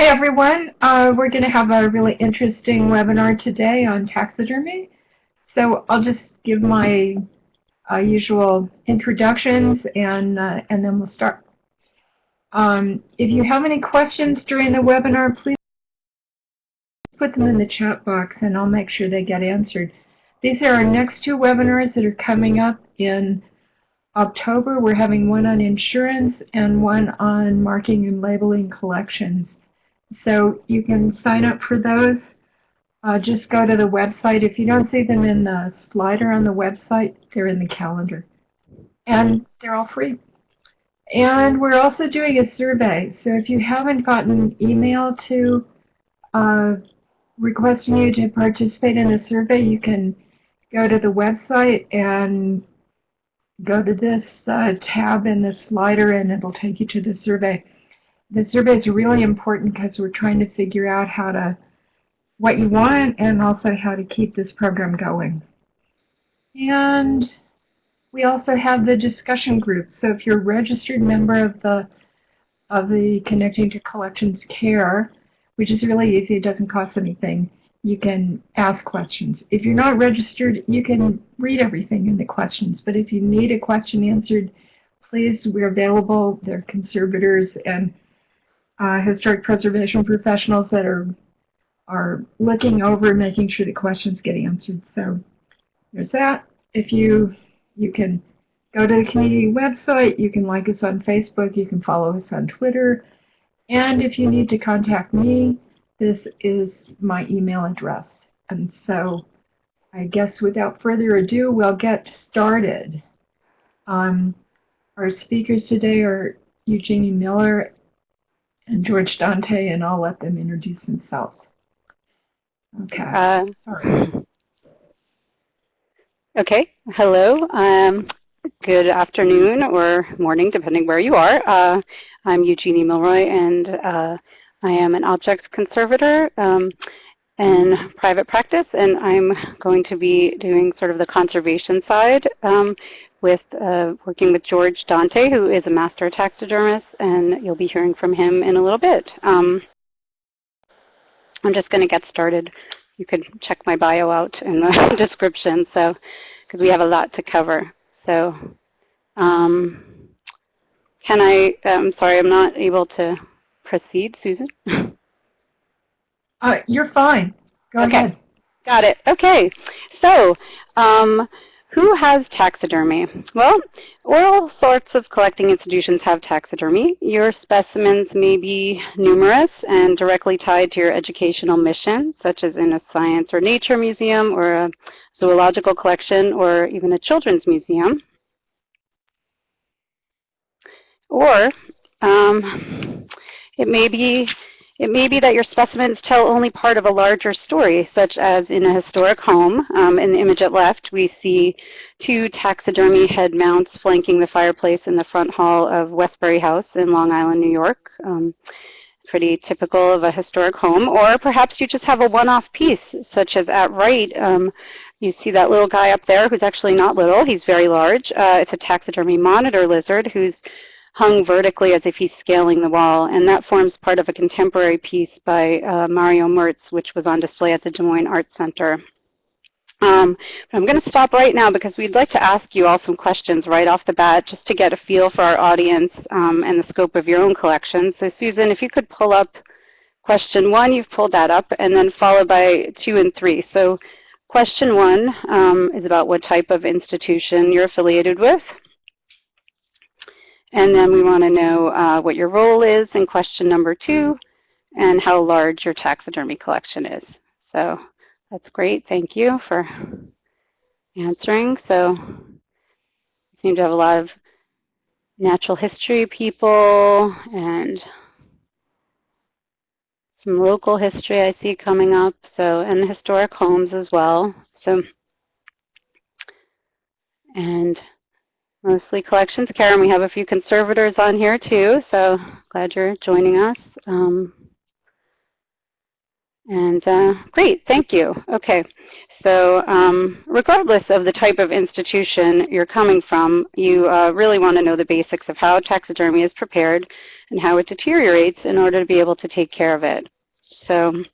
Hi everyone. Uh, we're going to have a really interesting webinar today on taxidermy. So I'll just give my uh, usual introductions and, uh, and then we'll start. Um, if you have any questions during the webinar, please put them in the chat box and I'll make sure they get answered. These are our next two webinars that are coming up in October. We're having one on insurance and one on marking and labeling collections. So you can sign up for those. Uh, just go to the website. If you don't see them in the slider on the website, they're in the calendar. And they're all free. And we're also doing a survey. So if you haven't gotten an email to uh, requesting you to participate in a survey, you can go to the website and go to this uh, tab in the slider and it'll take you to the survey the survey is really important because we're trying to figure out how to, what you want and also how to keep this program going. And we also have the discussion group. So if you're a registered member of the of the Connecting to Collections Care, which is really easy, it doesn't cost anything, you can ask questions. If you're not registered, you can read everything in the questions. But if you need a question answered, please, we're available. They're conservators and uh, historic preservation professionals that are are looking over and making sure the questions get answered. So there's that. If you you can go to the community website, you can like us on Facebook, you can follow us on Twitter, and if you need to contact me, this is my email address. And so I guess without further ado, we'll get started. Um, our speakers today are Eugenie Miller and George Dante, and I'll let them introduce themselves. Okay. Uh, Sorry. Okay. Hello. Um, good afternoon or morning, depending where you are. Uh, I'm Eugenie Milroy, and uh, I am an objects conservator um, in private practice, and I'm going to be doing sort of the conservation side um, with uh, working with George Dante, who is a master taxidermist, and you'll be hearing from him in a little bit. Um, I'm just going to get started. You can check my bio out in the description, so because we have a lot to cover. So, um, can I? I'm um, sorry, I'm not able to proceed, Susan. uh, you're fine. Go okay. ahead. Got it. Okay. So, um, who has taxidermy? Well, all sorts of collecting institutions have taxidermy. Your specimens may be numerous and directly tied to your educational mission, such as in a science or nature museum or a zoological collection or even a children's museum. Or um, it may be it may be that your specimens tell only part of a larger story, such as in a historic home. Um, in the image at left, we see two taxidermy head mounts flanking the fireplace in the front hall of Westbury House in Long Island, New York. Um, pretty typical of a historic home. Or perhaps you just have a one-off piece, such as at right, um, you see that little guy up there who's actually not little, he's very large. Uh, it's a taxidermy monitor lizard who's hung vertically as if he's scaling the wall, and that forms part of a contemporary piece by uh, Mario Merz, which was on display at the Des Moines Art Center. Um, I'm going to stop right now because we'd like to ask you all some questions right off the bat just to get a feel for our audience um, and the scope of your own collection. So Susan, if you could pull up question one, you've pulled that up, and then followed by two and three. So question one um, is about what type of institution you're affiliated with. And then we want to know uh, what your role is in question number two and how large your taxidermy collection is. So that's great. Thank you for answering. So you seem to have a lot of natural history people and some local history I see coming up. So and historic homes as well. So and mostly collections. Karen, we have a few conservators on here too, so glad you're joining us. Um, And uh, great, thank you. Okay, so um, regardless of the type of institution you're coming from, you uh, really want to know the basics of how taxidermy is prepared and how it deteriorates in order to be able to take care of it. So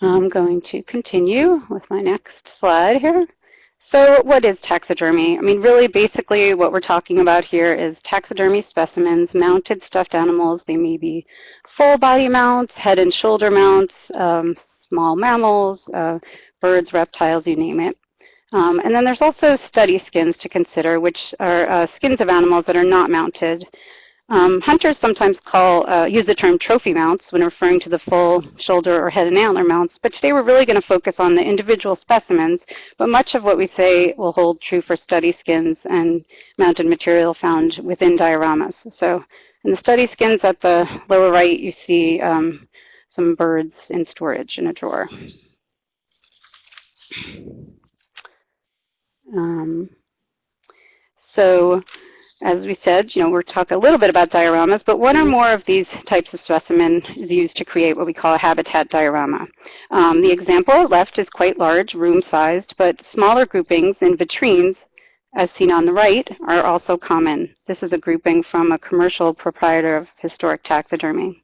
I'm going to continue with my next slide here. So what is taxidermy? I mean, really, basically what we're talking about here is taxidermy specimens, mounted stuffed animals. They may be full body mounts, head and shoulder mounts, um, small mammals, uh, birds, reptiles, you name it. Um, and then there's also study skins to consider, which are uh, skins of animals that are not mounted. Um, hunters sometimes call, uh, use the term trophy mounts when referring to the full shoulder or head and antler mounts, but today we're really going to focus on the individual specimens, but much of what we say will hold true for study skins and mounted material found within dioramas. So in the study skins at the lower right, you see um, some birds in storage in a drawer. Um, so as we said, you know, we're talking a little bit about dioramas, but one or more of these types of specimen is used to create what we call a habitat diorama. Um, the example left is quite large, room-sized, but smaller groupings in vitrines, as seen on the right, are also common. This is a grouping from a commercial proprietor of historic taxidermy.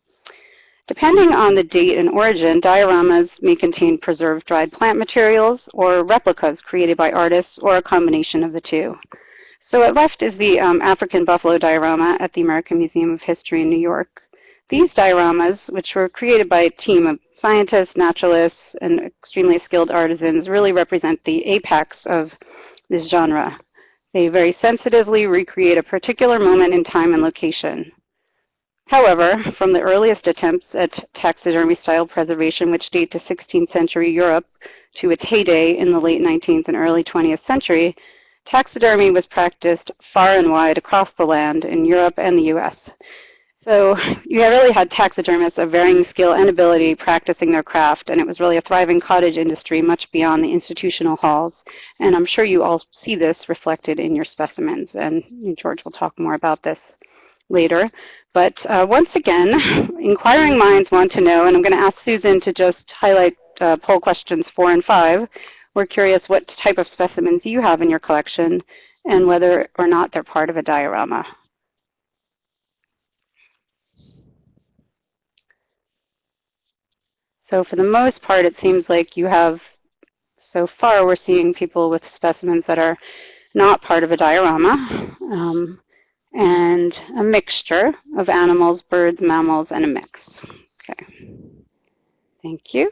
Depending on the date and origin, dioramas may contain preserved dried plant materials or replicas created by artists or a combination of the two. So at left is the um, African buffalo diorama at the American Museum of History in New York. These dioramas, which were created by a team of scientists, naturalists, and extremely skilled artisans, really represent the apex of this genre. They very sensitively recreate a particular moment in time and location. However, from the earliest attempts at taxidermy-style preservation, which date to 16th century Europe, to its heyday in the late 19th and early 20th century, Taxidermy was practiced far and wide across the land in Europe and the U.S. So you really had taxidermists of varying skill and ability practicing their craft, and it was really a thriving cottage industry much beyond the institutional halls. And I'm sure you all see this reflected in your specimens, and George will talk more about this later. But uh, once again, inquiring minds want to know, and I'm going to ask Susan to just highlight uh, poll questions four and five, we're curious what type of specimens you have in your collection and whether or not they're part of a diorama. So for the most part, it seems like you have, so far we're seeing people with specimens that are not part of a diorama, um, and a mixture of animals, birds, mammals, and a mix. Okay. Thank you.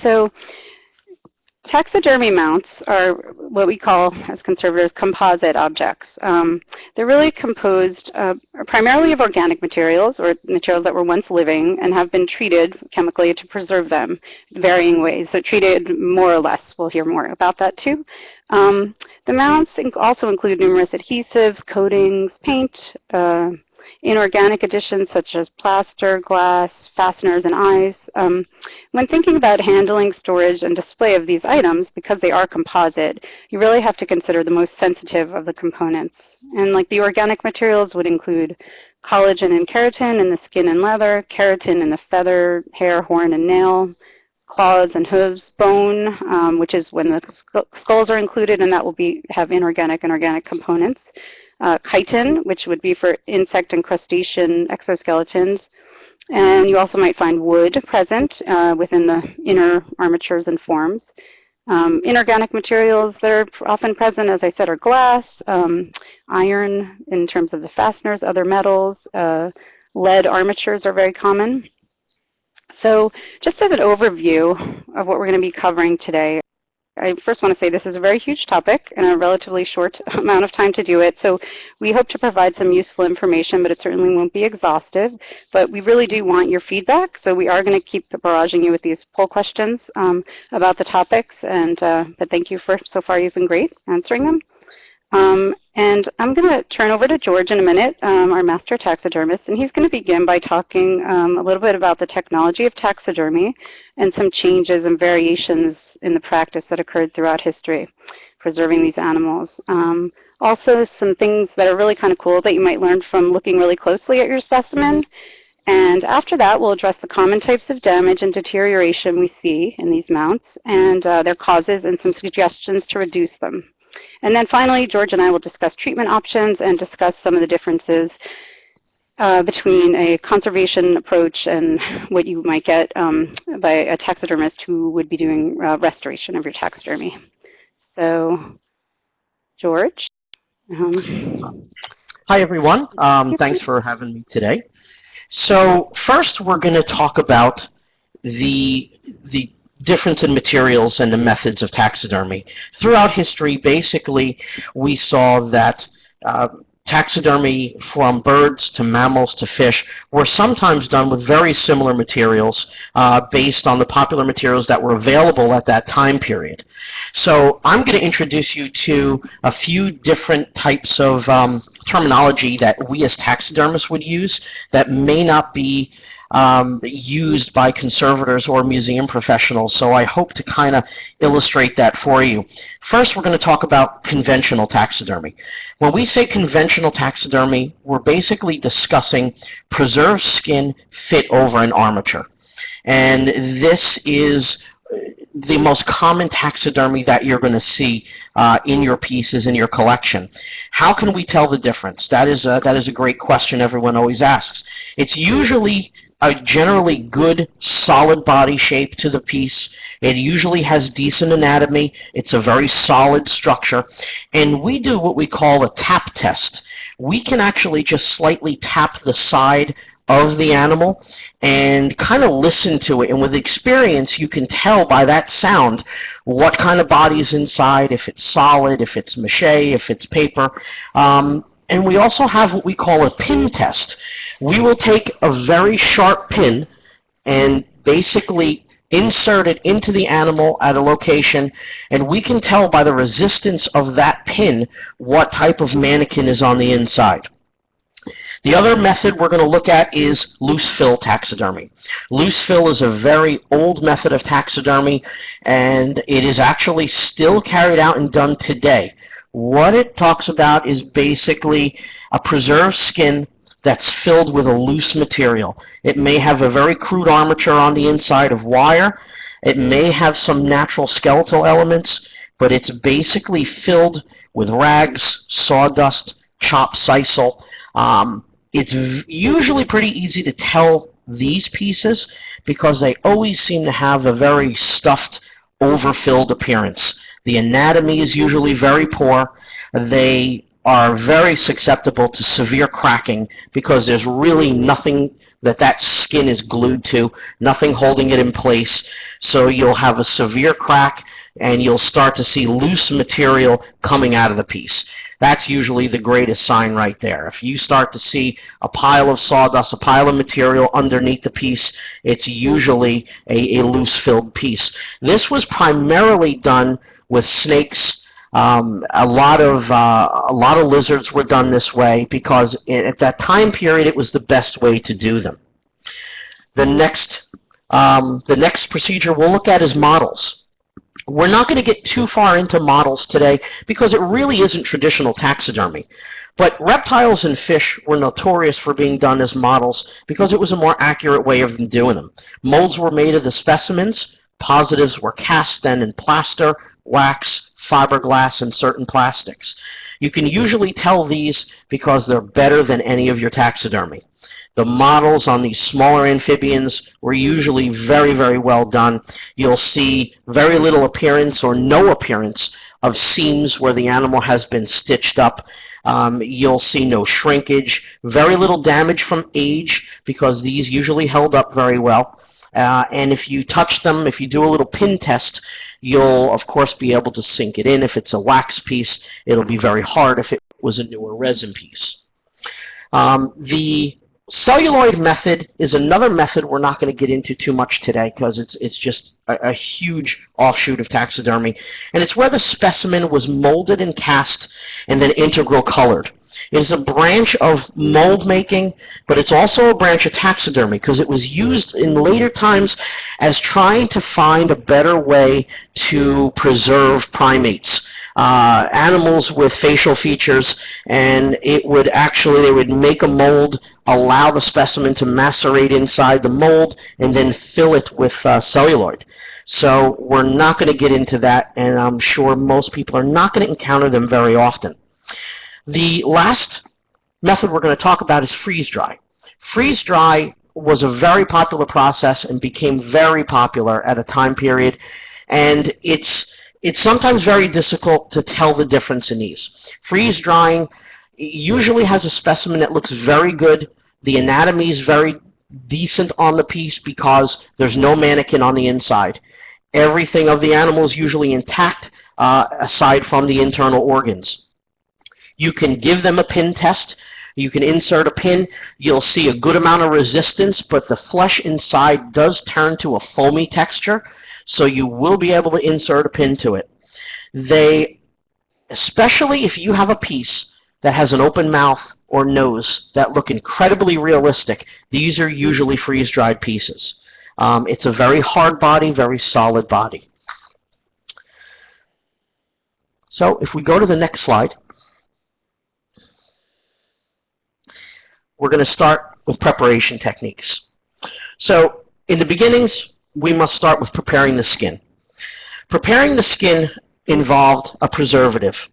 So taxidermy mounts are what we call, as conservators, composite objects. Um, they're really composed uh, primarily of organic materials or materials that were once living and have been treated chemically to preserve them in varying ways. So treated more or less. We'll hear more about that too. Um, the mounts also include numerous adhesives, coatings, paint, uh, inorganic additions such as plaster, glass, fasteners, and eyes. Um, when thinking about handling, storage, and display of these items, because they are composite, you really have to consider the most sensitive of the components. And like the organic materials would include collagen and keratin in the skin and leather, keratin in the feather, hair, horn, and nail, claws and hooves, bone, um, which is when the skulls are included, and that will be have inorganic and organic components uh, chitin, which would be for insect and crustacean exoskeletons. And you also might find wood present uh, within the inner armatures and forms. Um, inorganic materials that are often present, as I said, are glass, um, iron in terms of the fasteners, other metals, uh, lead armatures are very common. So just as an overview of what we're going to be covering today, I first want to say this is a very huge topic and a relatively short amount of time to do it. So we hope to provide some useful information, but it certainly won't be exhaustive. But we really do want your feedback. So we are going to keep barraging you with these poll questions um, about the topics. And uh, But thank you for so far. You've been great answering them. Um, and I'm going to turn over to George in a minute, um, our master taxidermist, and he's going to begin by talking um, a little bit about the technology of taxidermy and some changes and variations in the practice that occurred throughout history. preserving these animals. Um, also, some things that are really kind of cool that you might learn from looking really closely at your specimen. And after that, we'll address the common types of damage and deterioration we see in these mounts and uh, their causes and some suggestions to reduce them. And then finally, George and I will discuss treatment options and discuss some of the differences uh, between a conservation approach and what you might get um, by a taxidermist who would be doing uh, restoration of your taxidermy. So, George? Um, Hi, everyone. Um, thanks for having me today. So first, we're going to talk about the, the difference in materials and the methods of taxidermy. Throughout history, basically, we saw that uh, taxidermy from birds to mammals to fish were sometimes done with very similar materials uh, based on the popular materials that were available at that time period. So I'm going to introduce you to a few different types of um, terminology that we as taxidermists would use that may not be um, used by conservators or museum professionals. So I hope to kind of illustrate that for you. First, we're going to talk about conventional taxidermy. When we say conventional taxidermy, we're basically discussing preserved skin fit over an armature. And this is the most common taxidermy that you're going to see uh, in your pieces in your collection. How can we tell the difference? That is a, that is a great question everyone always asks. It's usually a generally good solid body shape to the piece. It usually has decent anatomy. It's a very solid structure. And we do what we call a tap test. We can actually just slightly tap the side of the animal and kind of listen to it. And with experience, you can tell by that sound what kind of body is inside, if it's solid, if it's mache, if it's paper. Um, and we also have what we call a pin test. We will take a very sharp pin and basically insert it into the animal at a location and we can tell by the resistance of that pin what type of mannequin is on the inside. The other method we're going to look at is loose fill taxidermy. Loose fill is a very old method of taxidermy and it is actually still carried out and done today. What it talks about is basically a preserved skin that's filled with a loose material. It may have a very crude armature on the inside of wire. It may have some natural skeletal elements, but it's basically filled with rags, sawdust, chopped sisal. Um, it's usually pretty easy to tell these pieces because they always seem to have a very stuffed, overfilled appearance. The anatomy is usually very poor. They are very susceptible to severe cracking because there's really nothing that that skin is glued to, nothing holding it in place. So you'll have a severe crack and you'll start to see loose material coming out of the piece. That's usually the greatest sign right there. If you start to see a pile of sawdust, a pile of material underneath the piece, it's usually a, a loose filled piece. This was primarily done with snakes. Um, a lot of uh, a lot of lizards were done this way because at that time period it was the best way to do them. The next um, the next procedure we'll look at is models. We're not going to get too far into models today because it really isn't traditional taxidermy. But reptiles and fish were notorious for being done as models because it was a more accurate way of doing them. Molds were made of the specimens. Positives were cast then in plaster, wax, fiberglass, and certain plastics. You can usually tell these because they're better than any of your taxidermy. The models on these smaller amphibians were usually very, very well done. You'll see very little appearance or no appearance of seams where the animal has been stitched up. Um, you'll see no shrinkage, very little damage from age because these usually held up very well. Uh, and if you touch them, if you do a little pin test, you'll of course be able to sink it in. If it's a wax piece, it'll be very hard if it was a newer resin piece. Um, the celluloid method is another method we're not going to get into too much today because it's it's just a, a, huge offshoot of taxidermy and it's where the specimen was molded and cast and then integral colored it is a branch of mold making but it's also a branch of taxidermy because it was used in later times as trying to find a better way to preserve primates uh, animals with facial features, and it would actually, they would make a mold, allow the specimen to macerate inside the mold, and then fill it with uh, celluloid. So we're not going to get into that, and I'm sure most people are not going to encounter them very often. The last method we're going to talk about is freeze dry. Freeze dry was a very popular process and became very popular at a time period, and it's it's sometimes very difficult to tell the difference in these. Freeze drying usually has a specimen that looks very good. The anatomy is very decent on the piece because there's no mannequin on the inside. Everything of the animal is usually intact uh, aside from the internal organs. You can give them a pin test. You can insert a pin. You'll see a good amount of resistance, but the flesh inside does turn to a foamy texture, so you will be able to insert a pin to it. They, especially if you have a piece that has an open mouth or nose that look incredibly realistic, these are usually freeze-dried pieces. Um, it's a very hard body, very solid body. So if we go to the next slide, we're going to start with preparation techniques. So in the beginnings, we must start with preparing the skin. Preparing the skin involved a preservative.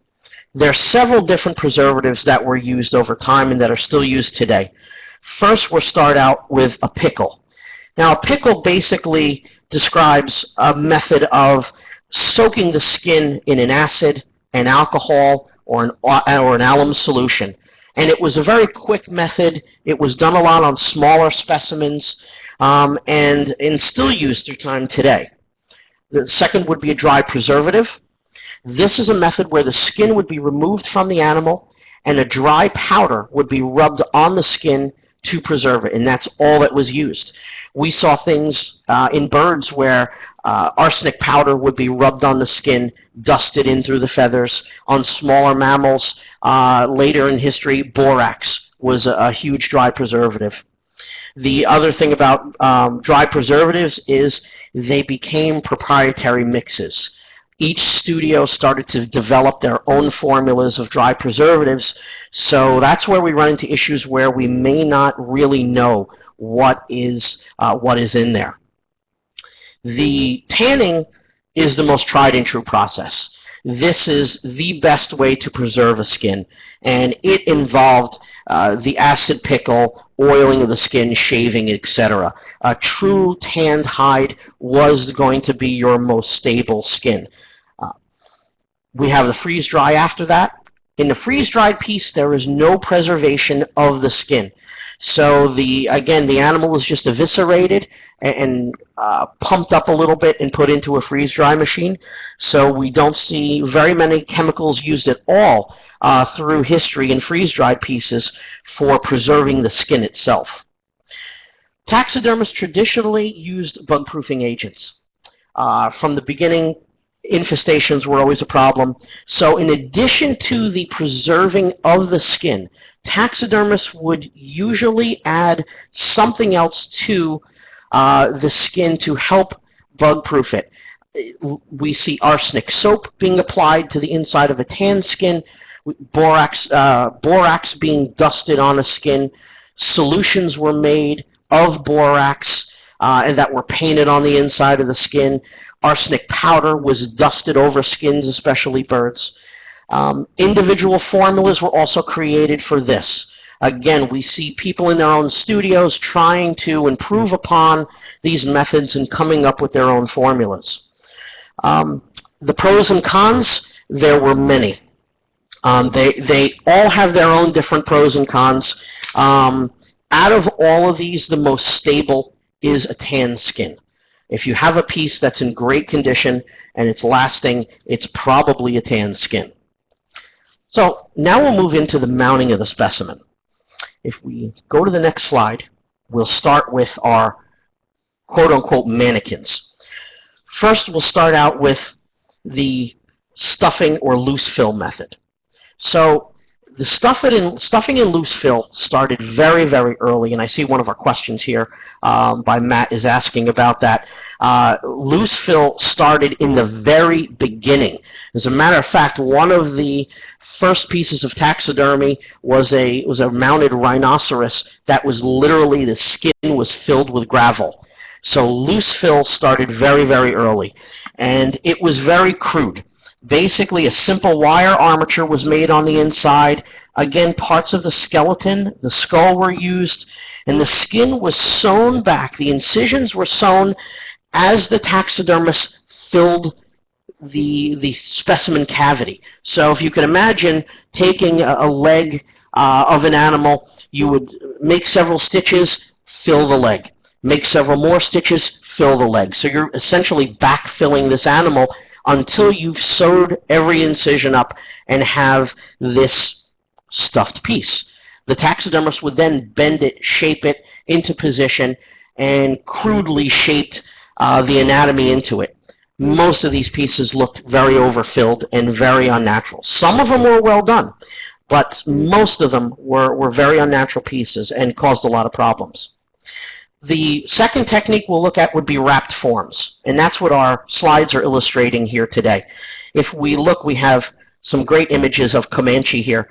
There are several different preservatives that were used over time and that are still used today. First, we'll start out with a pickle. Now, a pickle basically describes a method of soaking the skin in an acid, an alcohol, or an, or an alum solution. And it was a very quick method. It was done a lot on smaller specimens um, and, and still used through time today. The second would be a dry preservative. This is a method where the skin would be removed from the animal and a dry powder would be rubbed on the skin to preserve it, and that's all that was used. We saw things uh, in birds where uh, arsenic powder would be rubbed on the skin, dusted in through the feathers. On smaller mammals, uh, later in history, borax was a, a, huge dry preservative. The other thing about um, dry preservatives is they became proprietary mixes each studio started to develop their own formulas of dry preservatives. So that's where we run into issues where we may not really know what is, uh, what is in there. The tanning is the most tried and true process. This is the best way to preserve a skin, and it involved uh, the acid pickle, oiling of the skin, shaving, etc. A true tanned hide was going to be your most stable skin. We have the freeze dry after that. In the freeze dried piece, there is no preservation of the skin. So the again, the animal is just eviscerated and uh, pumped up a little bit and put into a freeze dry machine. So we don't see very many chemicals used at all uh, through history in freeze dried pieces for preserving the skin itself. Taxidermists traditionally used bug proofing agents. Uh, from the beginning, infestations were always a problem. So in addition to the preserving of the skin, taxidermists would usually add something else to uh, the skin to help bug-proof it. We see arsenic soap being applied to the inside of a tan skin, borax, uh, borax being dusted on a skin, solutions were made of borax uh, and that were painted on the inside of the skin. Arsenic powder was dusted over skins, especially birds. Um, individual formulas were also created for this. Again, we see people in their own studios trying to improve upon these methods and coming up with their own formulas. Um, the pros and cons, there were many. Um, they, they all have their own different pros and cons. Um, out of all of these, the most stable is a tan skin. If you have a piece that's in great condition and it's lasting, it's probably a tan skin. So now we'll move into the mounting of the specimen. If we go to the next slide, we'll start with our quote-unquote mannequins. First, we'll start out with the stuffing or loose fill method. So the stuff in, stuffing in loose fill started very, very early, and I see one of our questions here um, by Matt is asking about that. Uh, loose fill started in the very beginning. As a matter of fact, one of the first pieces of taxidermy was a was a mounted rhinoceros that was literally the skin was filled with gravel. So loose fill started very, very early, and it was very crude. Basically, a simple wire armature was made on the inside. Again, parts of the skeleton, the skull were used, and the skin was sewn back. The incisions were sewn as the taxidermist filled the, the specimen cavity. So if you can imagine taking a, a leg uh, of an animal, you would make several stitches, fill the leg. Make several more stitches, fill the leg. So you're essentially backfilling this animal until you've sewed every incision up and have this stuffed piece. The taxidermist would then bend it, shape it into position, and crudely shaped uh, the anatomy into it. Most of these pieces looked very overfilled and very unnatural. Some of them were well done, but most of them were, were very unnatural pieces and caused a lot of problems. The second technique we'll look at would be wrapped forms, and that's what our slides are illustrating here today. If we look, we have some great images of Comanche here.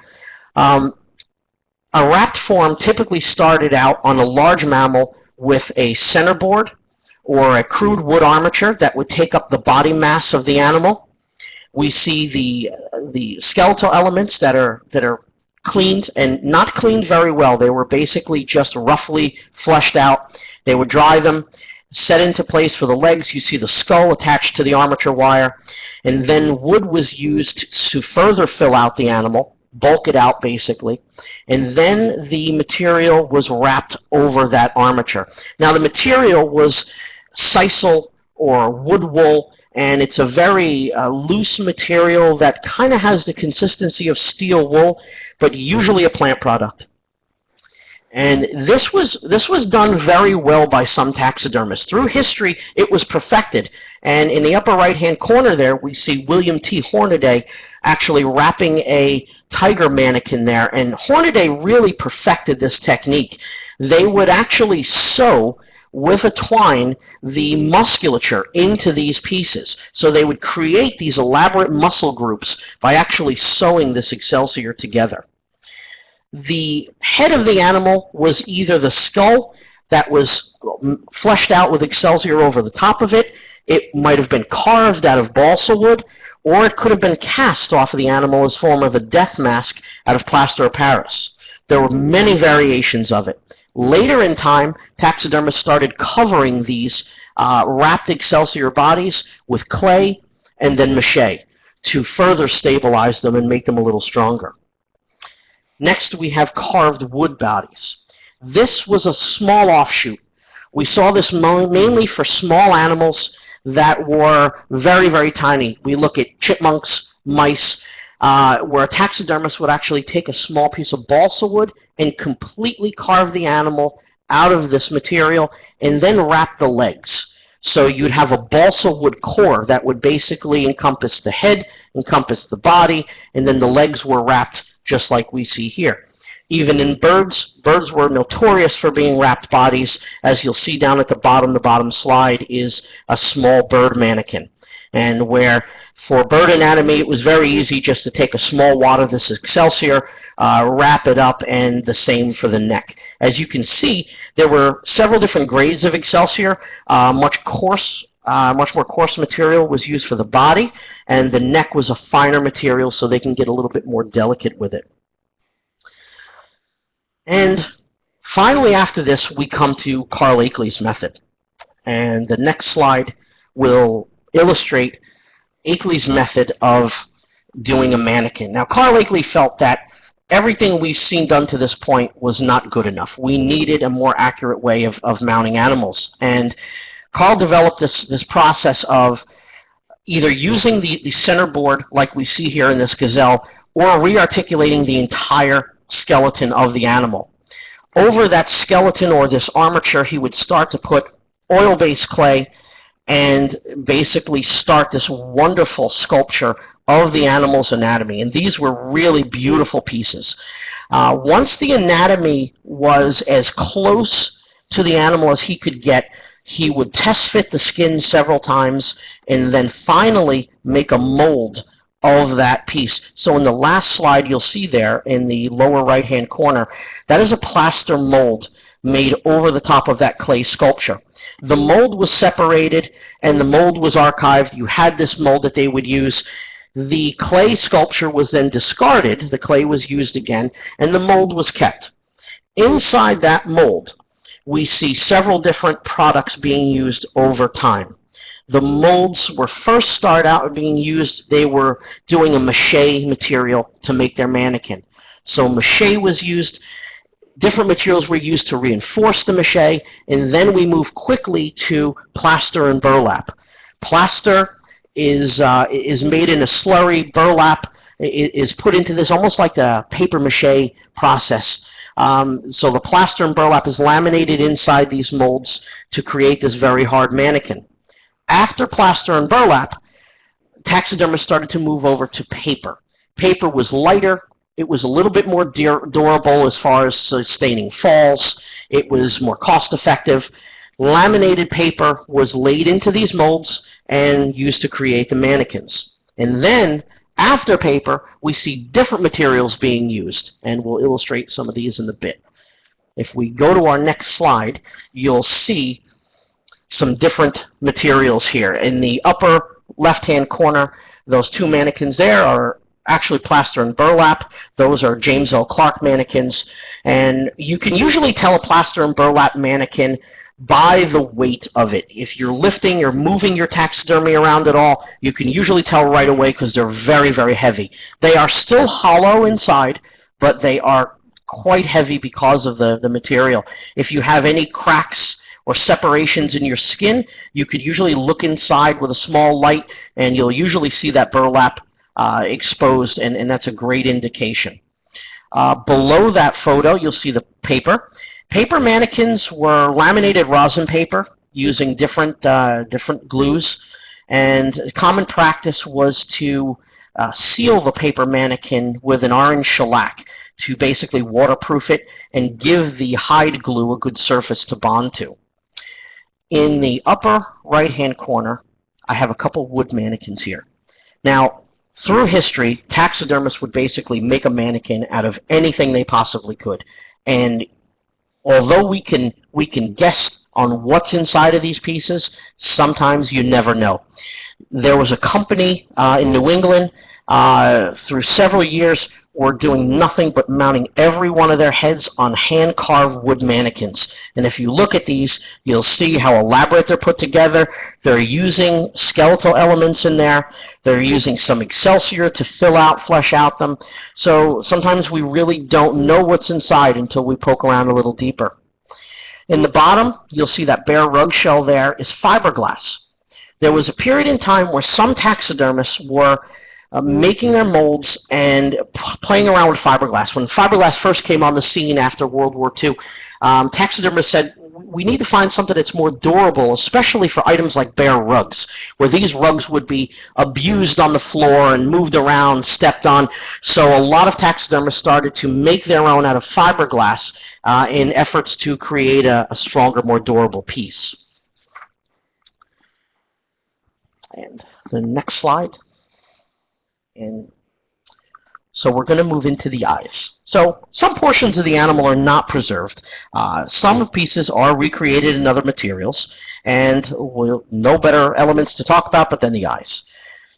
Um, a wrapped form typically started out on a large mammal with a centerboard or a crude wood armature that would take up the body mass of the animal. We see the, the skeletal elements that are, that are cleaned and not cleaned very well. They were basically just roughly flushed out. They would dry them, set into place for the legs. You see the skull attached to the armature wire. And then wood was used to further fill out the animal, bulk it out basically. And then the material was wrapped over that armature. Now the material was sisal or wood wool and it's a very uh, loose material that kind of has the consistency of steel wool, but usually a plant product. And this was this was done very well by some taxidermists. Through history, it was perfected. And in the upper right-hand corner there, we see William T. Hornaday actually wrapping a tiger mannequin there. And Hornaday really perfected this technique. They would actually sew with a twine the musculature into these pieces. So they would create these elaborate muscle groups by actually sewing this excelsior together. The head of the animal was either the skull that was um, fleshed out with excelsior over the top of it, it might have been carved out of balsa wood, or it could have been cast off of the animal as form of a death mask out of plaster of Paris. There were many variations of it. Later in time, taxidermists started covering these uh, wrapped excelsior bodies with clay and then mache to further stabilize them and make them a little stronger. Next, we have carved wood bodies. This was a small offshoot. We saw this mainly for small animals that were very, very tiny. We look at chipmunks, mice, uh, where a taxidermist would actually take a small piece of balsa wood and completely carve the animal out of this material and then wrap the legs. So you'd have a balsa wood core that would basically encompass the head, encompass the body, and then the legs were wrapped just like we see here. Even in birds, birds were notorious for being wrapped bodies. As you'll see down at the bottom, the bottom slide is a small bird mannequin. And where for bird anatomy, it was very easy just to take a small wad of this Excelsior, uh, wrap it up, and the same for the neck. As you can see, there were several different grades of Excelsior. Uh, much coarse, uh, much more coarse material was used for the body, and the neck was a finer material so they can get a little bit more delicate with it. And finally, after this, we come to Carl Akeley's method. And the next slide will illustrate Akeley's method of doing a mannequin. Now, Carl Akeley felt that everything we've seen done to this point was not good enough. We needed a more accurate way of, of mounting animals. And Carl developed this, this process of either using the, the center board, like we see here in this gazelle, or rearticulating the entire skeleton of the animal. Over that skeleton or this armature, he would start to put oil-based clay and basically start this wonderful sculpture of the animal's anatomy. And these were really beautiful pieces. Uh, once the anatomy was as close to the animal as he could get, he would test fit the skin several times and then finally make a mold of that piece. So in the last slide you'll see there in the lower right hand corner, that is a plaster mold made over the top of that clay sculpture. The mold was separated and the mold was archived. You had this mold that they would use. The clay sculpture was then discarded. The clay was used again and the mold was kept. Inside that mold, we see several different products being used over time. The molds were first start out being used, they were doing a mache material to make their mannequin. So mache was used, different materials were used to reinforce the mache, and then we move quickly to plaster and burlap. Plaster is, uh, is made in a slurry, burlap is put into this almost like the paper mache process. Um, so the plaster and burlap is laminated inside these molds to create this very hard mannequin. After plaster and burlap, taxidermists started to move over to paper. Paper was lighter, it was a little bit more durable as far as sustaining falls, it was more cost effective. Laminated paper was laid into these molds and used to create the mannequins. And then after paper, we see different materials being used, and we'll illustrate some of these in a bit. If we go to our next slide, you'll see some different materials here. In the upper left-hand corner, those two mannequins there are actually plaster and burlap. Those are James L. Clark mannequins. And you can usually tell a plaster and burlap mannequin by the weight of it. If you're lifting or moving your taxidermy around at all, you can usually tell right away because they're very, very heavy. They are still hollow inside, but they are quite heavy because of the, the material. If you have any cracks or separations in your skin, you could usually look inside with a small light and you'll usually see that burlap uh, exposed and, and that's a great indication. Uh, below that photo, you'll see the paper. Paper mannequins were laminated rosin paper using different, uh, different glues and common practice was to uh, seal the paper mannequin with an orange shellac to basically waterproof it and give the hide glue a good surface to bond to. In the upper right-hand corner, I have a couple wood mannequins here. Now, through history, taxidermists would basically make a mannequin out of anything they possibly could. And although we can, we can guess on what's inside of these pieces, sometimes you never know. There was a company uh, in New England uh, through several years were doing nothing but mounting every one of their heads on hand-carved wood mannequins. And if you look at these, you'll see how elaborate they're put together. They're using skeletal elements in there. They're using some excelsior to fill out, flesh out them. So sometimes we really don't know what's inside until we poke around a little deeper. In the bottom, you'll see that bear rug shell there is fiberglass. There was a period in time where some taxidermists were uh, making their molds and playing around with fiberglass. When fiberglass first came on the scene after World War II, um, taxidermists said, we need to find something that's more durable, especially for items like bear rugs, where these rugs would be abused on the floor and moved around, stepped on. So a lot of taxidermists started to make their own out of fiberglass uh, in efforts to create a, a stronger, more durable piece. And the next slide. And so we're going to move into the eyes. So some portions of the animal are not preserved. Uh, some pieces are recreated in other materials, and we'll no better elements to talk about but then the eyes.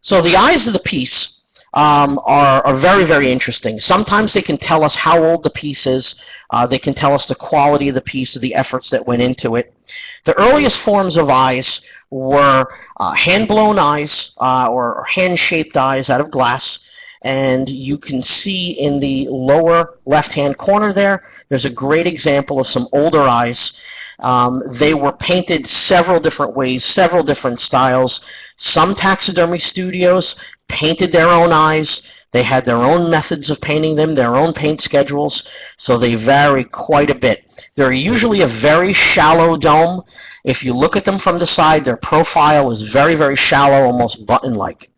So the eyes of the piece um, are, are very, very interesting. Sometimes they can tell us how old the piece is. Uh, they can tell us the quality of the piece, of the efforts that went into it. The earliest forms of eyes were uh, hand-blown eyes uh, or hand-shaped eyes out of glass. And you can see in the lower left-hand corner there, there's a great example of some older eyes. Um, they were painted several different ways, several different styles. Some taxidermy studios painted their own eyes. They had their own methods of painting them, their own paint schedules, so they vary quite a bit. They're usually a very shallow dome. If you look at them from the side, their profile is very, very shallow, almost button-like.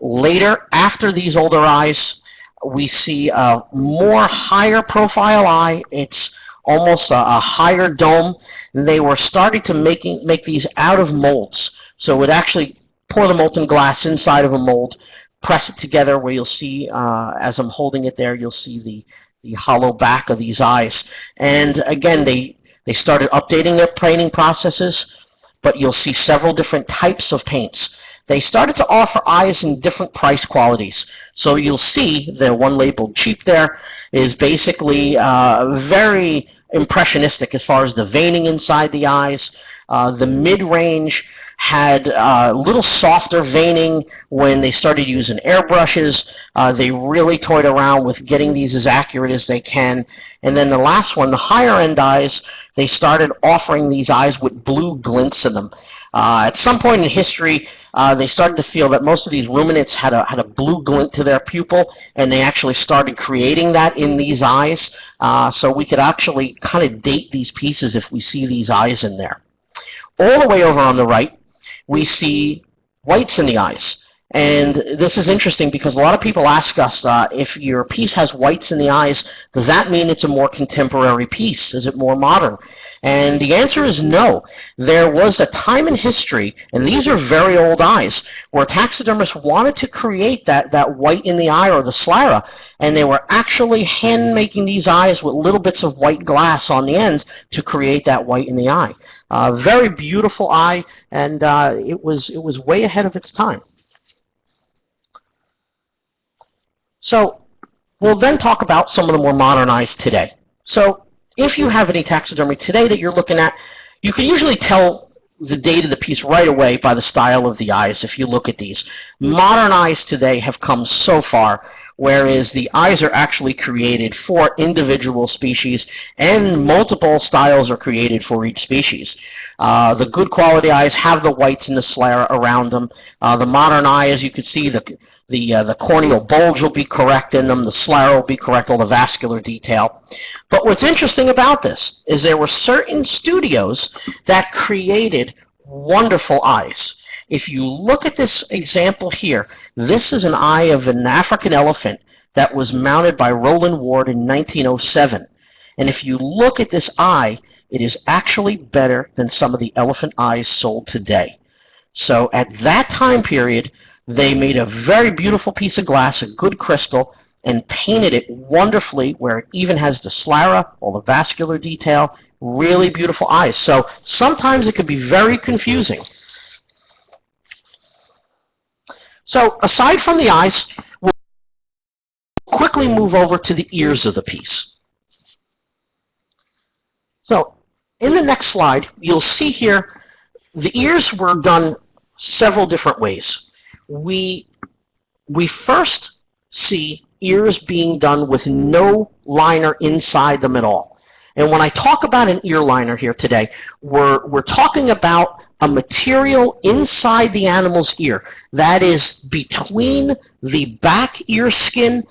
Later, after these older eyes, we see a more higher profile eye. It's almost a, a higher dome. They were starting to making make these out of molds. So it would actually pour the molten glass inside of a mold, press it together where you'll see, uh, as I'm holding it there, you'll see the, the hollow back of these eyes. And again, they, they started updating their painting processes, but you'll see several different types of paints. They started to offer eyes in different price qualities. So you'll see the one labeled cheap there is basically uh, very impressionistic as far as the veining inside the eyes. Uh, the mid-range had a uh, little softer veining when they started using airbrushes. Uh, they really toyed around with getting these as accurate as they can. And then the last one, the higher end eyes, they started offering these eyes with blue glints in them. Uh, at some point in history, uh, they started to feel that most of these ruminants had a, had a blue glint to their pupil, and they actually started creating that in these eyes. Uh, so we could actually kind of date these pieces if we see these eyes in there. All the way over on the right, we see whites in the eyes. And this is interesting because a lot of people ask us uh, if your piece has whites in the eyes, does that mean it's a more contemporary piece? Is it more modern? And the answer is no. There was a time in history, and these are very old eyes, where taxidermists wanted to create that, that white in the eye or the sclera, and they were actually hand making these eyes with little bits of white glass on the end to create that white in the eye. Uh, very beautiful eye, and uh, it was it was way ahead of its time. So we'll then talk about some of the more modern eyes today. So if you have any taxidermy today that you're looking at, you can usually tell the date of the piece right away by the style of the eyes if you look at these. Modern eyes today have come so far whereas the eyes are actually created for individual species and multiple styles are created for each species. Uh, the good quality eyes have the whites and the sclera around them. Uh, the modern eye, as you can see, the the, uh, the corneal bulge will be correct in them, the sclera will be correct, all the vascular detail. But what's interesting about this is there were certain studios that created wonderful eyes. If you look at this example here, this is an eye of an African elephant that was mounted by Rowland Ward in 1907. And if you look at this eye, it is actually better than some of the elephant eyes sold today. So at that time period, they made a very beautiful piece of glass, a good crystal, and painted it wonderfully where it even has the sclera, all the vascular detail, really beautiful eyes. So sometimes it can be very confusing. So aside from the eyes, we'll quickly move over to the ears of the piece. So in the next slide, you'll see here the ears were done several different ways. We, we first see ears being done with no liner inside them at all. And when I talk about an ear liner here today, we're, we're talking about a material inside the animal's ear. That is between the back ear skin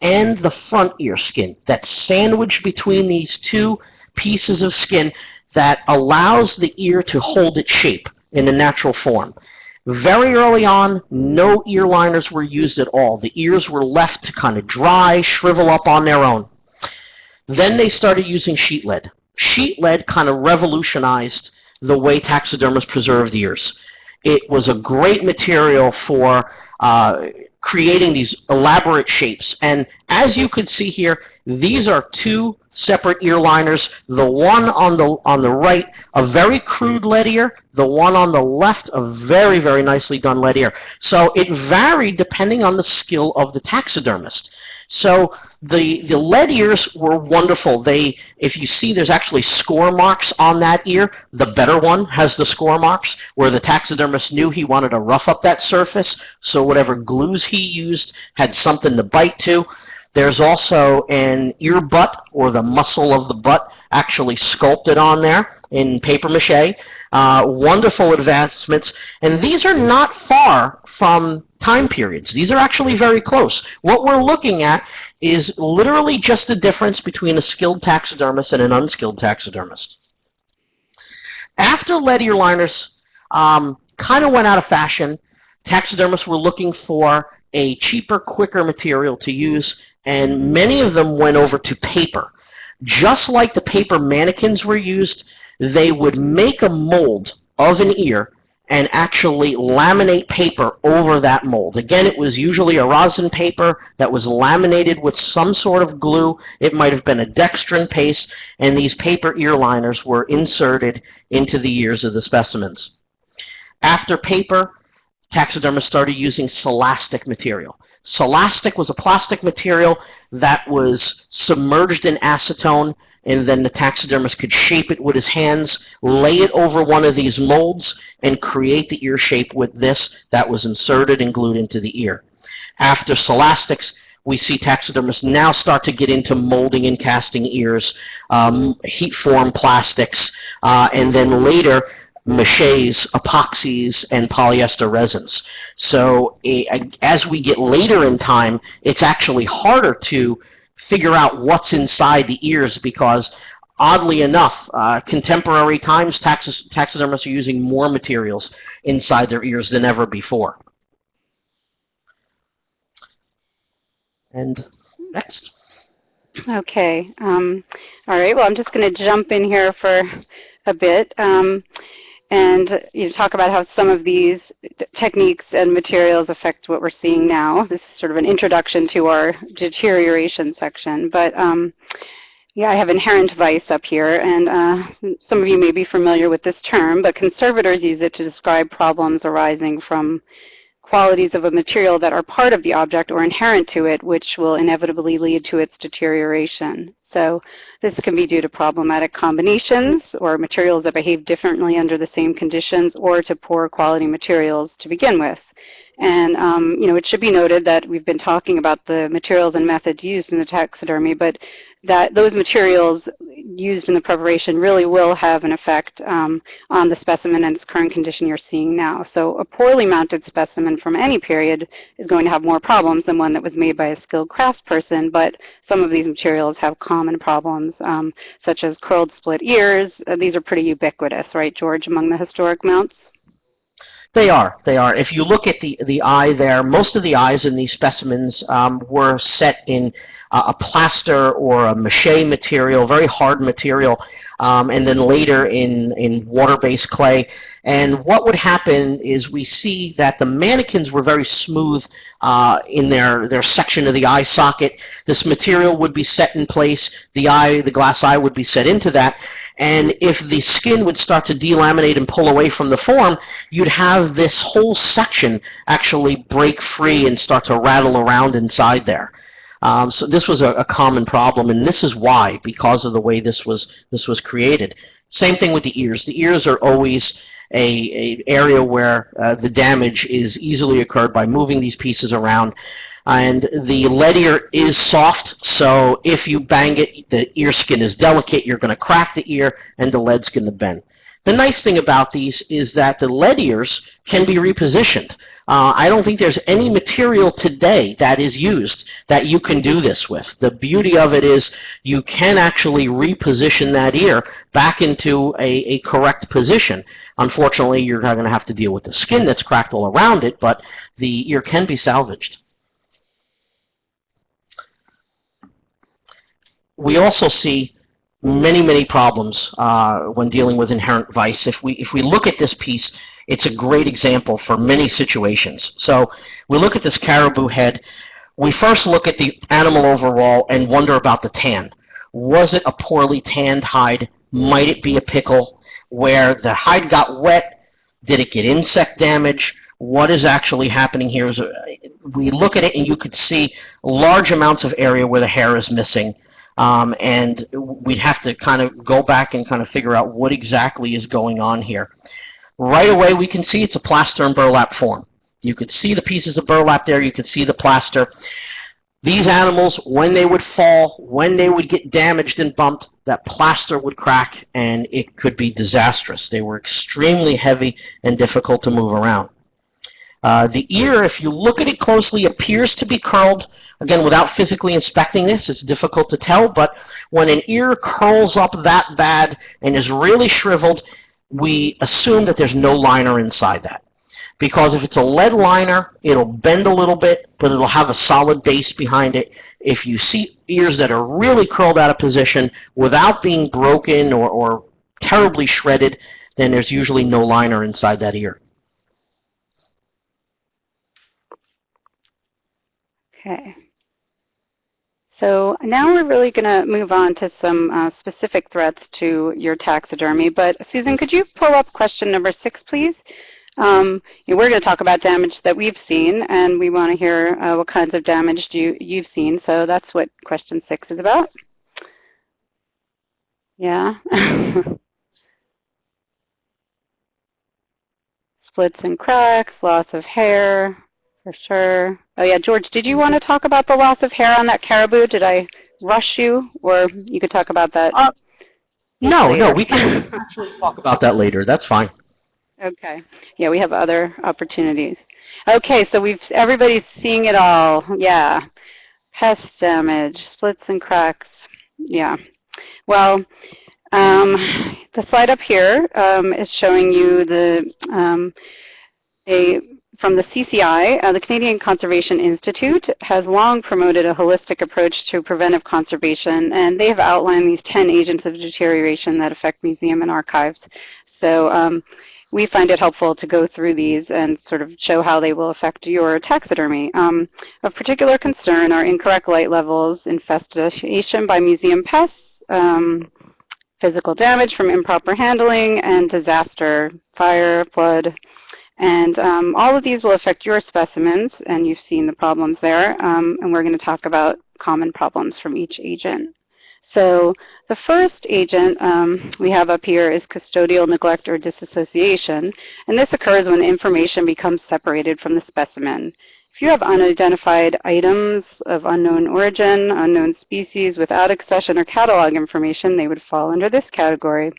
and the front ear skin. That sandwiched between these two pieces of skin that allows the ear to hold its shape in a natural form. Very early on, no ear liners were used at all. The ears were left to kind of dry, shrivel up on their own. Then they started using sheet lead. Sheet lead kind of revolutionized the way taxidermists preserved ears. It was a great material for uh, creating these elaborate shapes. And as you can see here, these are two separate ear liners. The one on the on the right, a very crude lead ear. The one on the left, a very, very nicely done lead ear. So it varied depending on the skill of the taxidermist. So the, the lead ears were wonderful. They, if you see, there's actually score marks on that ear. The better one has the score marks, where the taxidermist knew he wanted to rough up that surface, so whatever glues he used had something to bite to. There's also an ear butt, or the muscle of the butt, actually sculpted on there in paper mache. Uh, wonderful advancements, and these are not far from time periods. These are actually very close. What we're looking at is literally just the difference between a skilled taxidermist and an unskilled taxidermist. After lead liners um, kind of went out of fashion, taxidermists were looking for a cheaper, quicker material to use, and many of them went over to paper. Just like the paper mannequins were used, they would make a mold of an ear and actually laminate paper over that mold. Again, it was usually a rosin paper that was laminated with some sort of glue. It might have been a dextrin paste, and these paper ear liners were inserted into the ears of the specimens. After paper, taxidermists started using celastic material. Celastic was a plastic material that was submerged in acetone and then the taxidermist could shape it with his hands, lay it over one of these molds, and create the ear shape with this that was inserted and glued into the ear. After Celastics, we see taxidermists now start to get into molding and casting ears, um, heat form plastics, uh, and then later maches, epoxies, and polyester resins. So as we get later in time, it's actually harder to figure out what's inside the ears because oddly enough, uh, contemporary times, taxis, taxidermists are using more materials inside their ears than ever before. And next. Okay. Um, all right. Well, I'm just going to jump in here for a bit. Um, and you know, talk about how some of these techniques and materials affect what we're seeing now. This is sort of an introduction to our deterioration section. But um, yeah, I have inherent vice up here, and uh, some of you may be familiar with this term, but conservators use it to describe problems arising from qualities of a material that are part of the object or inherent to it, which will inevitably lead to its deterioration. So this can be due to problematic combinations or materials that behave differently under the same conditions or to poor quality materials to begin with. And, um, you know, it should be noted that we've been talking about the materials and methods used in the taxidermy, but that those materials used in the preparation really will have an effect um, on the specimen and its current condition you're seeing now. So a poorly mounted specimen from any period is going to have more problems than one that was made by a skilled craftsperson, but some of these materials have common problems, um, such as curled split ears. Uh, these are pretty ubiquitous, right, George, among the historic mounts? They are. They are. If you look at the, the eye there, most of the eyes in these specimens um, were set in uh, a plaster or a mache material, very hard material, um, and then later in, in water-based clay. And what would happen is we see that the mannequins were very smooth uh, in their, their section of the eye socket. This material would be set in place. The eye, the glass eye would be set into that. And if the skin would start to delaminate and pull away from the form, you'd have this whole section actually break free and start to rattle around inside there. Um, so this was a, a, common problem, and this is why, because of the way this was this was created. Same thing with the ears. The ears are always a, a area where uh, the damage is easily occurred by moving these pieces around. And the lead ear is soft, so if you bang it, the ear skin is delicate. You're going to crack the ear, and the lead's going to bend. The nice thing about these is that the lead ears can be repositioned. Uh, I don't think there's any material today that is used that you can do this with. The beauty of it is you can actually reposition that ear back into a, a correct position. Unfortunately, you're not going to have to deal with the skin that's cracked all around it, but the ear can be salvaged. We also see many, many problems uh, when dealing with inherent vice. If we, if we look at this piece, it's a great example for many situations. So we look at this caribou head. We first look at the animal overall and wonder about the tan. Was it a poorly tanned hide? Might it be a pickle where the hide got wet? Did it get insect damage? What is actually happening here is uh, we look at it and you could see large amounts of area where the hair is missing. Um, and we'd have to kind of go back and kind of figure out what exactly is going on here. Right away, we can see it's a plaster and burlap form. You could see the pieces of burlap there. You could see the plaster. These animals, when they would fall, when they would get damaged and bumped, that plaster would crack and it could be disastrous. They were extremely heavy and difficult to move around. Uh, the ear, if you look at it closely, appears to be curled. Again, without physically inspecting this, it's difficult to tell, but when an ear curls up that bad and is really shriveled, we assume that there's no liner inside that. because if it's a lead liner, it'll bend a little bit, but it'll have a solid base behind it. If you see ears that are really curled out of position without being broken or, or terribly shredded, then there's usually no liner inside that ear. Okay. So now we're really going to move on to some uh, specific threats to your taxidermy. But Susan, could you pull up question number six, please? Um, we're going to talk about damage that we've seen, and we want to hear uh, what kinds of damage you, you've seen. So that's what question six is about. Yeah. Splits and cracks, loss of hair, for sure. Oh yeah, George, did you want to talk about the loss of hair on that caribou? Did I rush you? Or you could talk about that Uh, No, no, we can actually talk about that later. That's fine. Okay. Yeah, we have other opportunities. Okay, so we've everybody's seeing it all. Yeah. Pest damage, splits and cracks. Yeah. Well, um, the slide up here um, is showing you the um, a from the CCI, uh, the Canadian Conservation Institute has long promoted a holistic approach to preventive conservation, and they have outlined these 10 agents of deterioration that affect museum and archives. So um, we find it helpful to go through these and sort of show how they will affect your taxidermy. Um, of particular concern are incorrect light levels, infestation by museum pests, um, physical damage from improper handling, and disaster, fire, flood, and um, all of these will affect your specimens, and you've seen the problems there. Um, and we're going to talk about common problems from each agent. So the first agent um, we have up here is custodial neglect or disassociation. And this occurs when information becomes separated from the specimen. If you have unidentified items of unknown origin, unknown species without accession or catalog information, they would fall under this category.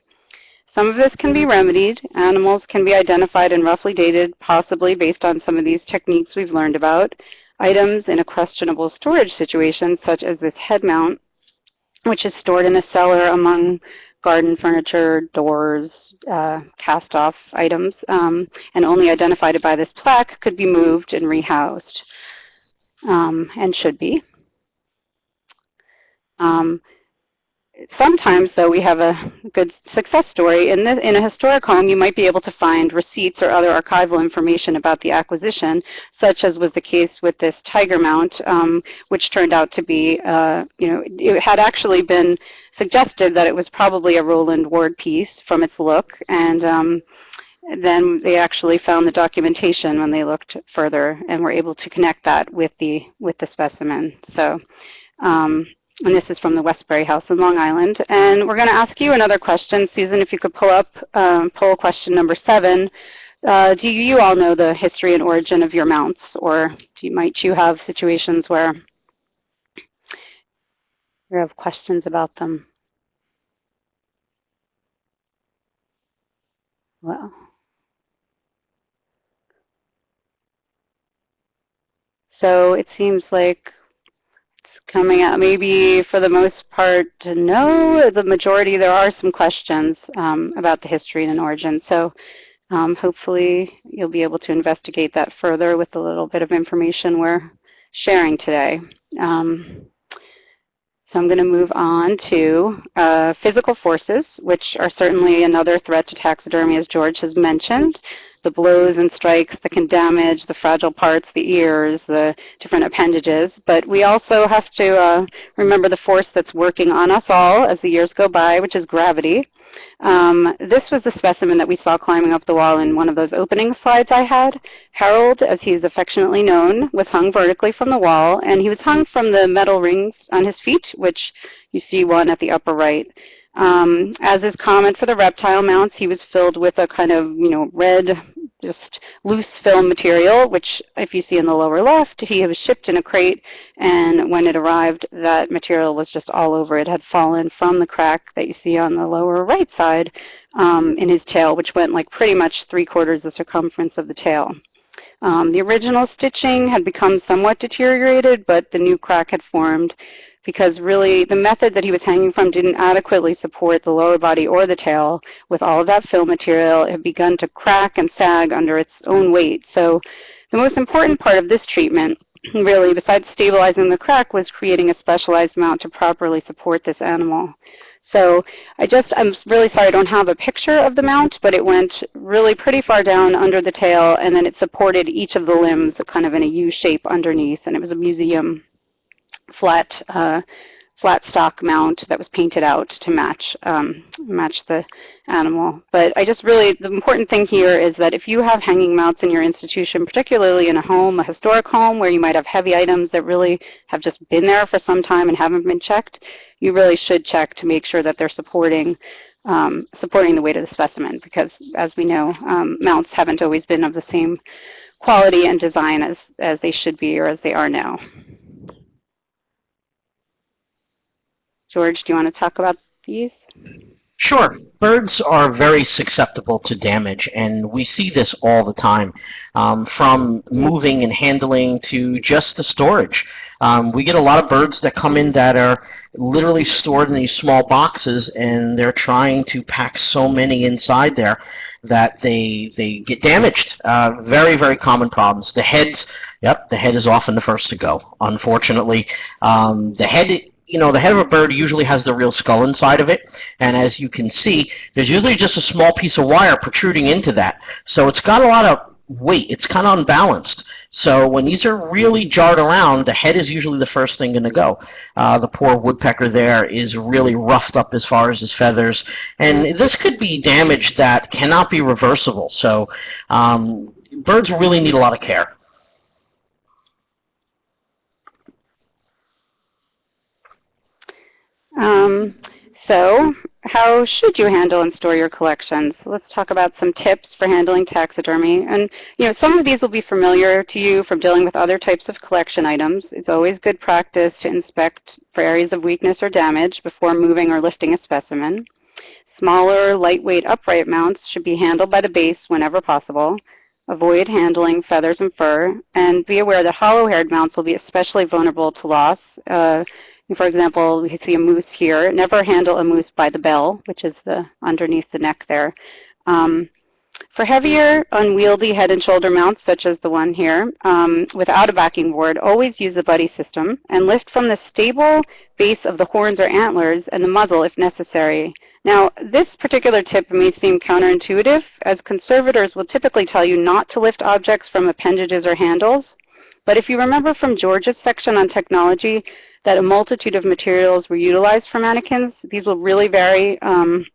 Some of this can be remedied. Animals can be identified and roughly dated, possibly based on some of these techniques we've learned about. Items in a questionable storage situation, such as this head mount, which is stored in a cellar among garden furniture, doors, uh, cast-off items, um, and only identified by this plaque, could be moved and rehoused, um, and should be. Um, sometimes, though, we have a good success story. In, the, in a historic home, you might be able to find receipts or other archival information about the acquisition, such as was the case with this tiger mount, um, which turned out to be, uh, you know, it had actually been suggested that it was probably a Rowland Ward piece from its look, and um, then they actually found the documentation when they looked further and were able to connect that with the with the specimen. So. Um, and this is from the Westbury House in Long Island. And we're going to ask you another question. Susan, if you could pull up um, poll question number seven. Uh, do you all know the history and origin of your mounts? Or you, might you have situations where you have questions about them? Well. So it seems like coming out maybe for the most part no the majority there are some questions um, about the history and origin. So um, hopefully you'll be able to investigate that further with a little bit of information we're sharing today. Um, so I'm going to move on to uh, physical forces, which are certainly another threat to taxidermy, as George has mentioned the blows and strikes that can damage the fragile parts, the ears, the different appendages. But we also have to uh, remember the force that's working on us all as the years go by, which is gravity. Um, this was the specimen that we saw climbing up the wall in one of those opening slides I had. Harold, as he is affectionately known, was hung vertically from the wall, and he was hung from the metal rings on his feet, which you see one at the upper right. Um, as is common for the reptile mounts, he was filled with a kind of, you know, red, just loose film material, which if you see in the lower left, he was shipped in a crate, and when it arrived, that material was just all over. It had fallen from the crack that you see on the lower right side um, in his tail, which went like pretty much three quarters the circumference of the tail. Um, the original stitching had become somewhat deteriorated, but the new crack had formed because really the method that he was hanging from didn't adequately support the lower body or the tail. With all of that fill material, it had begun to crack and sag under its own weight. So the most important part of this treatment, really, besides stabilizing the crack, was creating a specialized mount to properly support this animal. So I just, I'm really sorry I don't have a picture of the mount, but it went really pretty far down under the tail, and then it supported each of the limbs kind of in a U shape underneath, and it was a museum flat uh, flat stock mount that was painted out to match um, match the animal. But I just really, the important thing here is that if you have hanging mounts in your institution, particularly in a home, a historic home where you might have heavy items that really have just been there for some time and haven't been checked, you really should check to make sure that they're supporting um, supporting the weight of the specimen because as we know, um, mounts haven't always been of the same quality and design as, as they should be or as they are now. George, do you want to talk about these? Sure. Birds are very susceptible to damage, and we see this all the time, um, from moving and handling to just the storage. Um, we get a lot of birds that come in that are literally stored in these small boxes, and they're trying to pack so many inside there that they they get damaged. Uh, very very common problems. The heads, yep, the head is often the first to go. Unfortunately, um, the head you know, the head of a bird usually has the real skull inside of it, and as you can see, there's usually just a small piece of wire protruding into that. So it's got a lot of weight. It's kind of unbalanced. So when these are really jarred around, the head is usually the first thing going to go. Uh, the poor woodpecker there is really roughed up as far as his feathers, and this could be damage that cannot be reversible. So um, birds really need a lot of care. Um, so how should you handle and store your collections? Let's talk about some tips for handling taxidermy. And, you know, some of these will be familiar to you from dealing with other types of collection items. It's always good practice to inspect for areas of weakness or damage before moving or lifting a specimen. Smaller, lightweight upright mounts should be handled by the base whenever possible. Avoid handling feathers and fur, and be aware that hollow-haired mounts will be especially vulnerable to loss. Uh, for example, we see a moose here. Never handle a moose by the bell, which is the underneath the neck there. Um, for heavier, unwieldy head and shoulder mounts, such as the one here, um, without a backing board, always use the buddy system and lift from the stable base of the horns or antlers and the muzzle if necessary. Now, this particular tip may seem counterintuitive, as conservators will typically tell you not to lift objects from appendages or handles. But if you remember from George's section on technology, that a multitude of materials were utilized for mannequins. These will really vary um,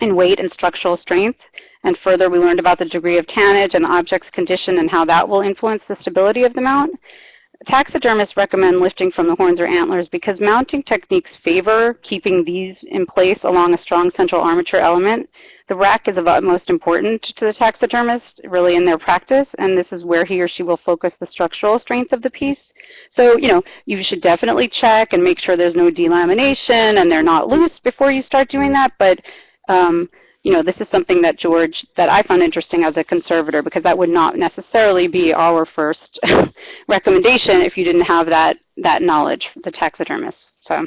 in weight and structural strength. And further, we learned about the degree of tannage and the object's condition and how that will influence the stability of the mount. Taxidermists recommend lifting from the horns or antlers because mounting techniques favor keeping these in place along a strong central armature element the rack is of utmost importance to the taxidermist, really in their practice, and this is where he or she will focus the structural strength of the piece. So, you know, you should definitely check and make sure there's no delamination and they're not loose before you start doing that, but um, you know, this is something that George, that I found interesting as a conservator because that would not necessarily be our first recommendation if you didn't have that, that knowledge, the taxidermist. So.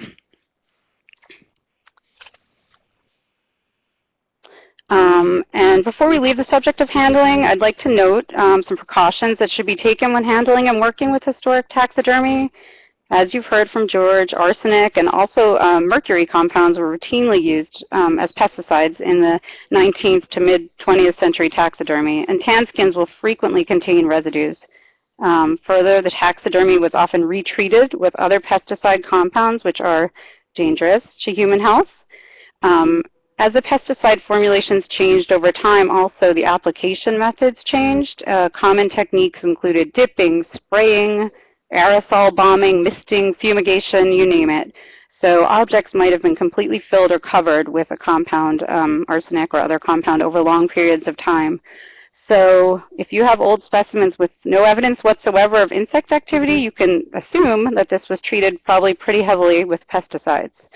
Um, and before we leave the subject of handling, I'd like to note um, some precautions that should be taken when handling and working with historic taxidermy. As you've heard from George, arsenic and also um, mercury compounds were routinely used um, as pesticides in the 19th to mid-20th century taxidermy, and tan skins will frequently contain residues. Um, further, the taxidermy was often retreated with other pesticide compounds which are dangerous to human health. Um, as the pesticide formulations changed over time, also the application methods changed. Uh, common techniques included dipping, spraying, aerosol bombing, misting, fumigation, you name it. So objects might have been completely filled or covered with a compound, um, arsenic or other compound over long periods of time. So if you have old specimens with no evidence whatsoever of insect activity, you can assume that this was treated probably pretty heavily with pesticides.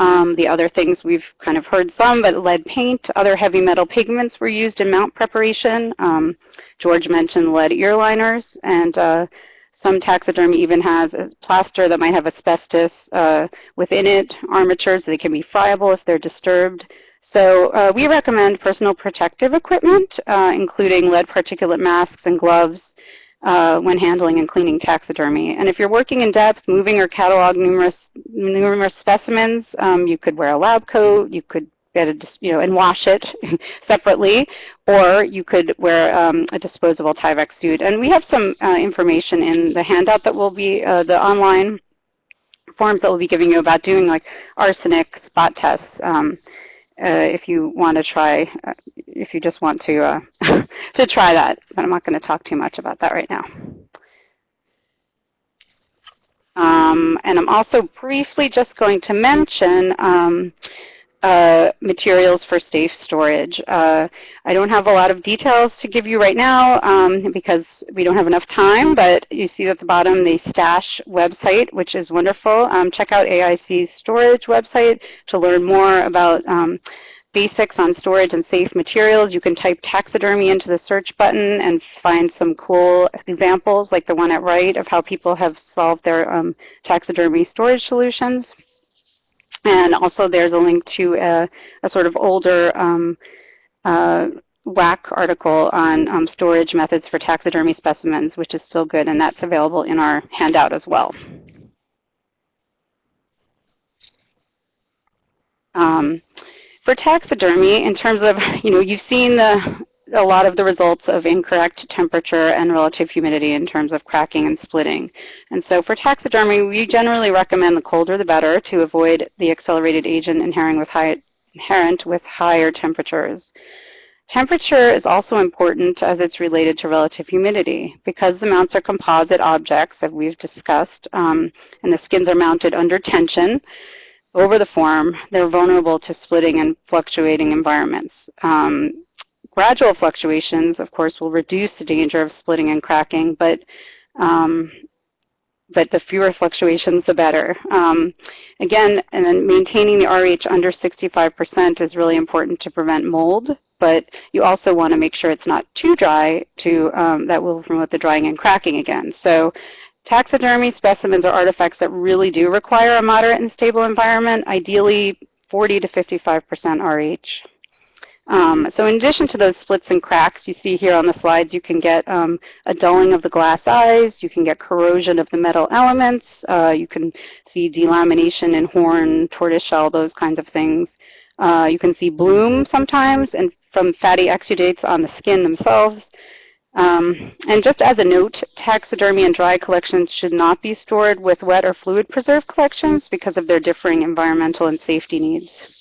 Um, the other things we've kind of heard some, but lead paint, other heavy metal pigments were used in mount preparation. Um, George mentioned lead ear liners, and uh, Some taxidermy even has plaster that might have asbestos uh, within it, armatures that can be friable if they're disturbed. So uh, we recommend personal protective equipment, uh, including lead particulate masks and gloves uh, when handling and cleaning taxidermy. And if you're working in depth, moving or catalog numerous numerous specimens, um, you could wear a lab coat, you could get a, you know, and wash it separately, or you could wear um, a disposable Tyvek suit. And we have some uh, information in the handout that will be uh, the online forms that we'll be giving you about doing like arsenic spot tests. Um, if you want to try, uh, if you just want to uh, to try that, but I'm not going to talk too much about that right now. Um, and I'm also briefly just going to mention um, uh, materials for safe storage. Uh, I don't have a lot of details to give you right now um, because we don't have enough time, but you see at the bottom the STASH website, which is wonderful. Um, check out AIC's storage website to learn more about um, basics on storage and safe materials. You can type taxidermy into the search button and find some cool examples like the one at right of how people have solved their um, taxidermy storage solutions. And also there's a link to a, a sort of older um, uh, WAC article on um, storage methods for taxidermy specimens, which is still good, and that's available in our handout as well. Um, for taxidermy, in terms of, you know, you've seen the, a lot of the results of incorrect temperature and relative humidity in terms of cracking and splitting. And so for taxidermy, we generally recommend the colder the better to avoid the accelerated agent inherent with, high, inherent with higher temperatures. Temperature is also important as it's related to relative humidity. Because the mounts are composite objects, that we've discussed, um, and the skins are mounted under tension, over the form, they're vulnerable to splitting and fluctuating environments. Um, gradual fluctuations, of course, will reduce the danger of splitting and cracking, but um, but the fewer fluctuations, the better. Um, again, and then maintaining the RH under 65% is really important to prevent mold, but you also want to make sure it's not too dry to um, that will promote the drying and cracking again. So Taxidermy specimens are artifacts that really do require a moderate and stable environment, ideally 40 to 55% RH. Um, so in addition to those splits and cracks you see here on the slides, you can get um, a dulling of the glass eyes, you can get corrosion of the metal elements, uh, you can see delamination in horn, tortoiseshell, those kinds of things. Uh, you can see bloom sometimes and from fatty exudates on the skin themselves. Um, and just as a note, taxidermy and dry collections should not be stored with wet or fluid preserved collections because of their differing environmental and safety needs.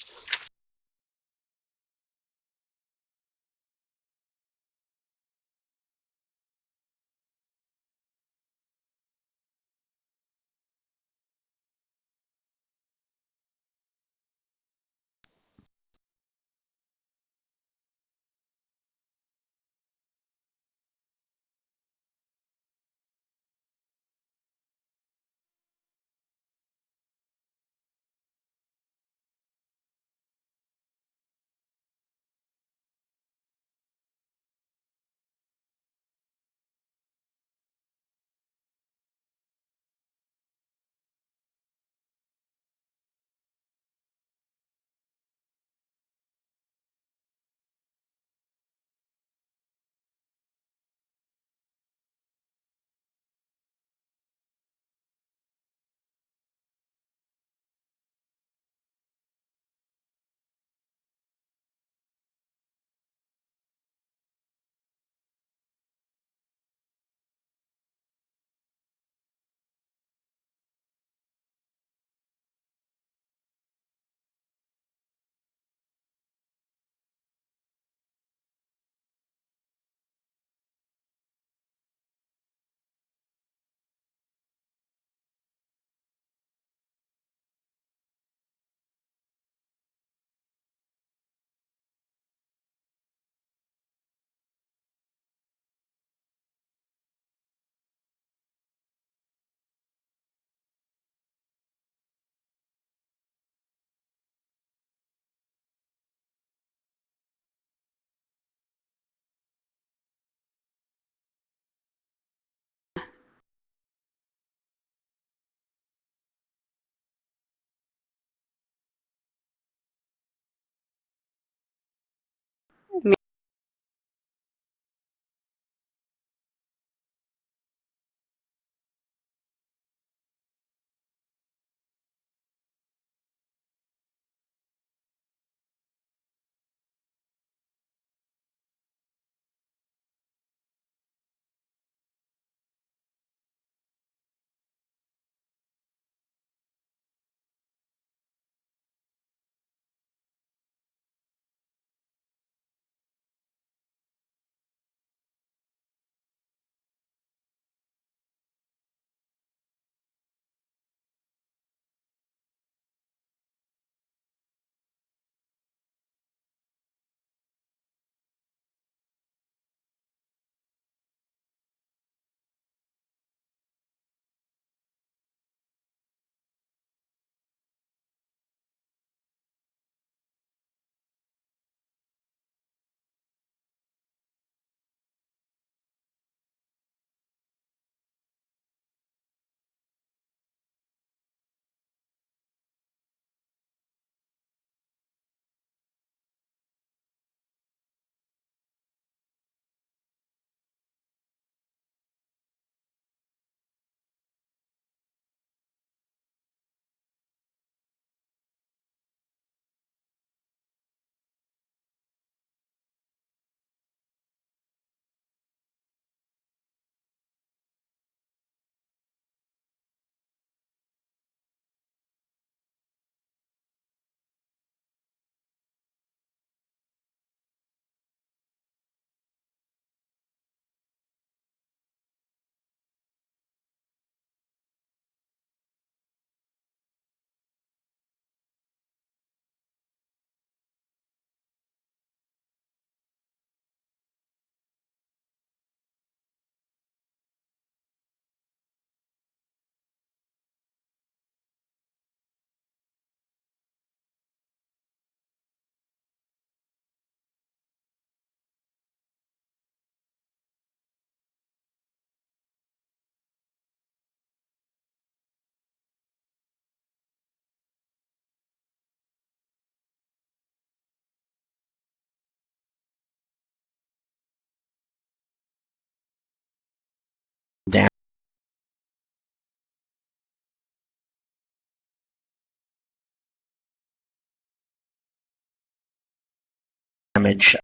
Damage.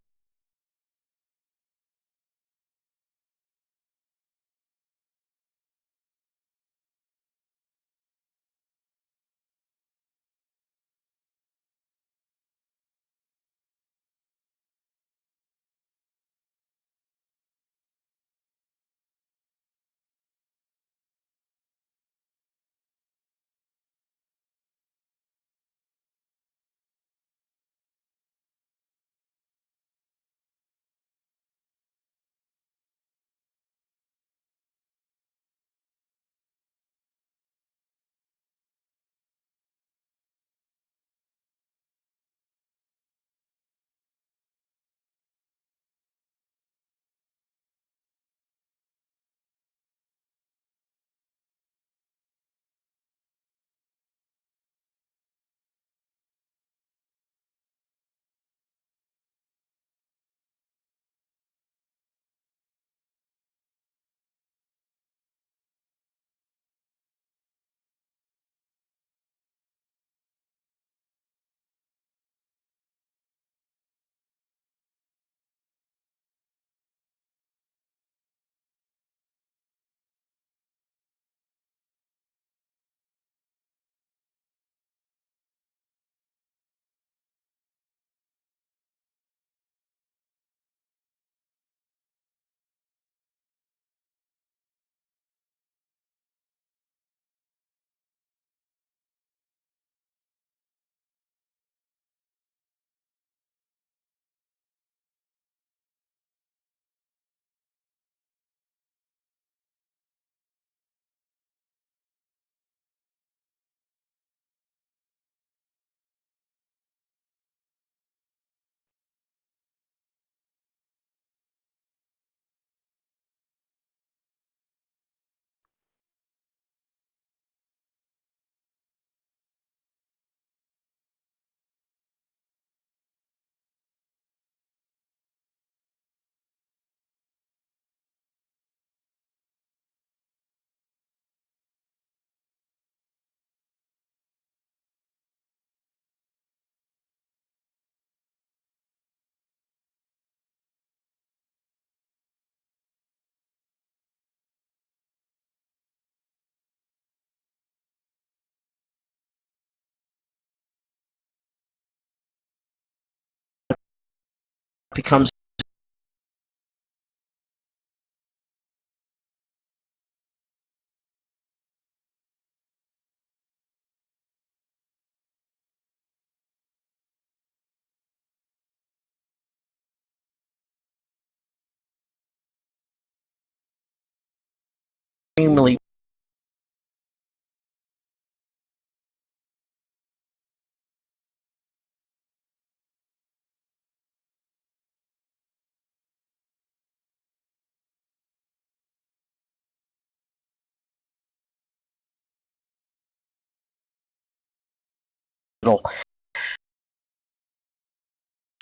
Becomes extremely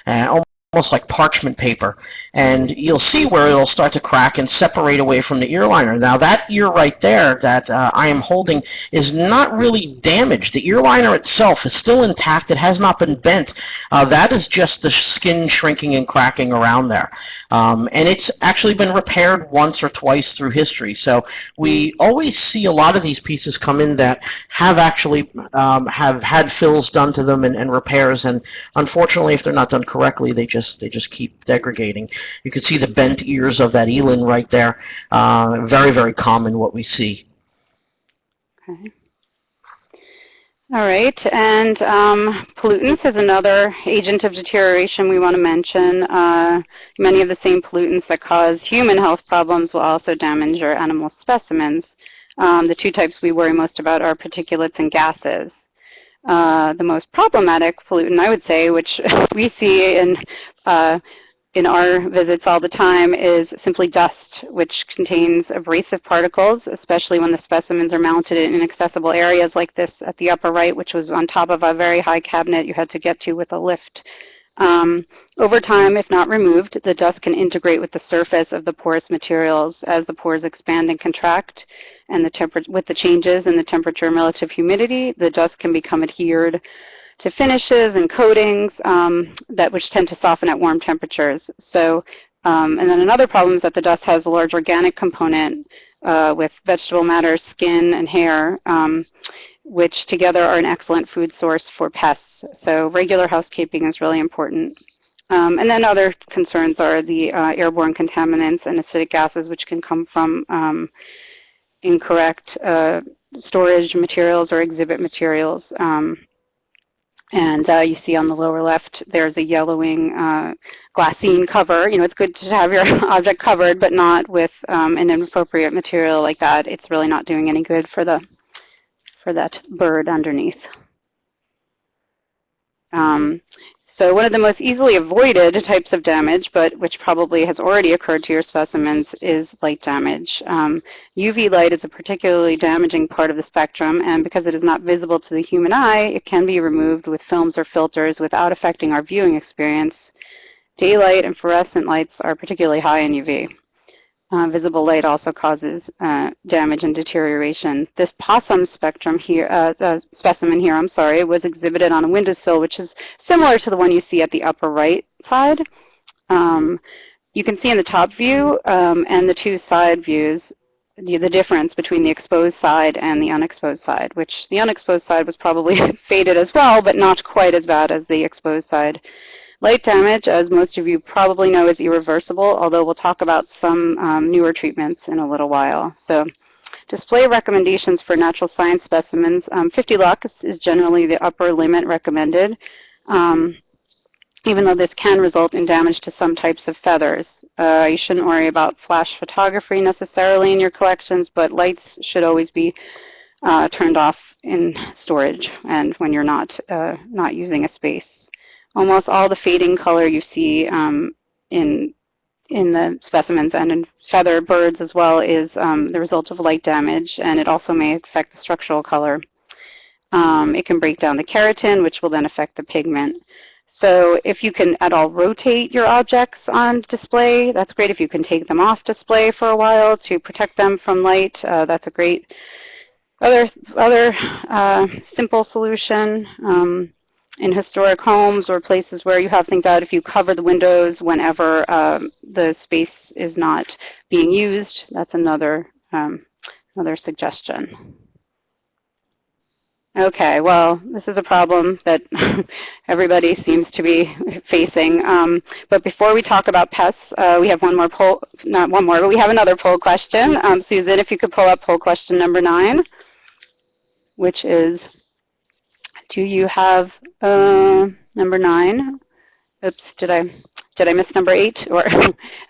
uh, almost like parchment paper and you'll see where it'll start to crack and separate away from the ear liner. Now that ear right there that uh, I am holding is not really damaged. The ear liner itself is still intact. It has not been bent. Uh, that is just the skin shrinking and cracking around there. Um, and it's actually been repaired once or twice through history. So we always see a lot of these pieces come in that have actually um, have had fills done to them and, and repairs and unfortunately if they're not done correctly they just they just keep degrading. You can see the bent ears of that eland right there. Uh, very, very common what we see. Okay. All right, and um, pollutants is another agent of deterioration we want to mention. Uh, many of the same pollutants that cause human health problems will also damage our animal specimens. Um, the two types we worry most about are particulates and gases. Uh, the most problematic pollutant, I would say, which we see in uh, in our visits all the time is simply dust, which contains abrasive particles, especially when the specimens are mounted in inaccessible areas like this at the upper right, which was on top of a very high cabinet you had to get to with a lift. Um, over time, if not removed, the dust can integrate with the surface of the porous materials as the pores expand and contract, and the with the changes in the temperature and relative humidity, the dust can become adhered to finishes and coatings um, that which tend to soften at warm temperatures. So, um, and then another problem is that the dust has a large organic component uh, with vegetable matter, skin, and hair, um, which together are an excellent food source for pests. So regular housekeeping is really important. Um, and then other concerns are the uh, airborne contaminants and acidic gases, which can come from um, incorrect uh, storage materials or exhibit materials. Um, and uh, you see on the lower left, there's a yellowing uh, glassine cover. You know, it's good to have your object covered, but not with um, an inappropriate material like that. It's really not doing any good for the for that bird underneath. Um, so one of the most easily avoided types of damage, but which probably has already occurred to your specimens, is light damage. Um, UV light is a particularly damaging part of the spectrum, and because it is not visible to the human eye, it can be removed with films or filters without affecting our viewing experience. Daylight and fluorescent lights are particularly high in UV. Uh, visible light also causes uh, damage and deterioration. This possum spectrum here, uh, specimen here, I'm sorry, was exhibited on a windowsill, which is similar to the one you see at the upper right side. Um, you can see in the top view um, and the two side views the, the difference between the exposed side and the unexposed side, which the unexposed side was probably faded as well, but not quite as bad as the exposed side. Light damage, as most of you probably know, is irreversible, although we'll talk about some um, newer treatments in a little while. So display recommendations for natural science specimens. Um, 50 lux is generally the upper limit recommended, um, even though this can result in damage to some types of feathers. Uh, you shouldn't worry about flash photography necessarily in your collections, but lights should always be uh, turned off in storage and when you're not, uh, not using a space almost all the fading color you see um, in in the specimens and in feather birds as well is um, the result of light damage, and it also may affect the structural color. Um, it can break down the keratin, which will then affect the pigment. So if you can at all rotate your objects on display, that's great. If you can take them off display for a while to protect them from light, uh, that's a great other, other uh, simple solution. Um, in historic homes or places where you have things out, if you cover the windows whenever um, the space is not being used, that's another, um, another suggestion. Okay, well, this is a problem that everybody seems to be facing. Um, but before we talk about pests, uh, we have one more poll, not one more, but we have another poll question. Um, Susan, if you could pull up poll question number nine, which is, do you have uh, number nine? Oops, did I did I miss number eight? Or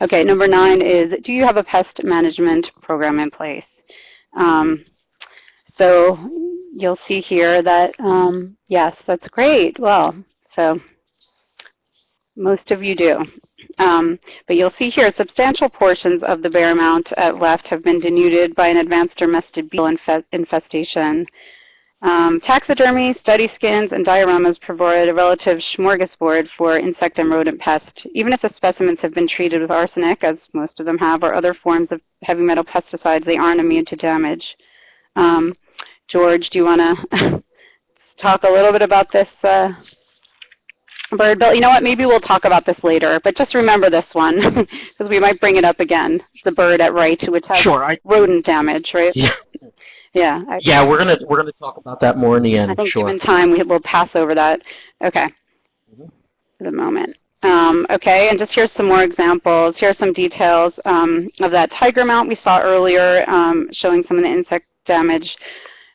okay, number nine is do you have a pest management program in place? Um, so you'll see here that um, yes, that's great. Well, so most of you do. Um, but you'll see here substantial portions of the bear mount at left have been denuded by an advanced dermestid beetle infestation. Um, taxidermy, study skins, and dioramas provide a relative smorgasbord for insect and rodent pests. Even if the specimens have been treated with arsenic, as most of them have, or other forms of heavy metal pesticides, they aren't immune to damage. Um, George, do you want to talk a little bit about this uh, bird bill? You know what, maybe we'll talk about this later, but just remember this one, because we might bring it up again, the bird at right, which has sure, I, rodent damage, right? Yeah. Yeah. I, yeah, we're gonna we're gonna talk about that more in the end. I think sure. given time, we will pass over that. Okay. Mhm. For the moment. Um, okay, and just here's some more examples. Here are some details um, of that tiger mount we saw earlier, um, showing some of the insect damage.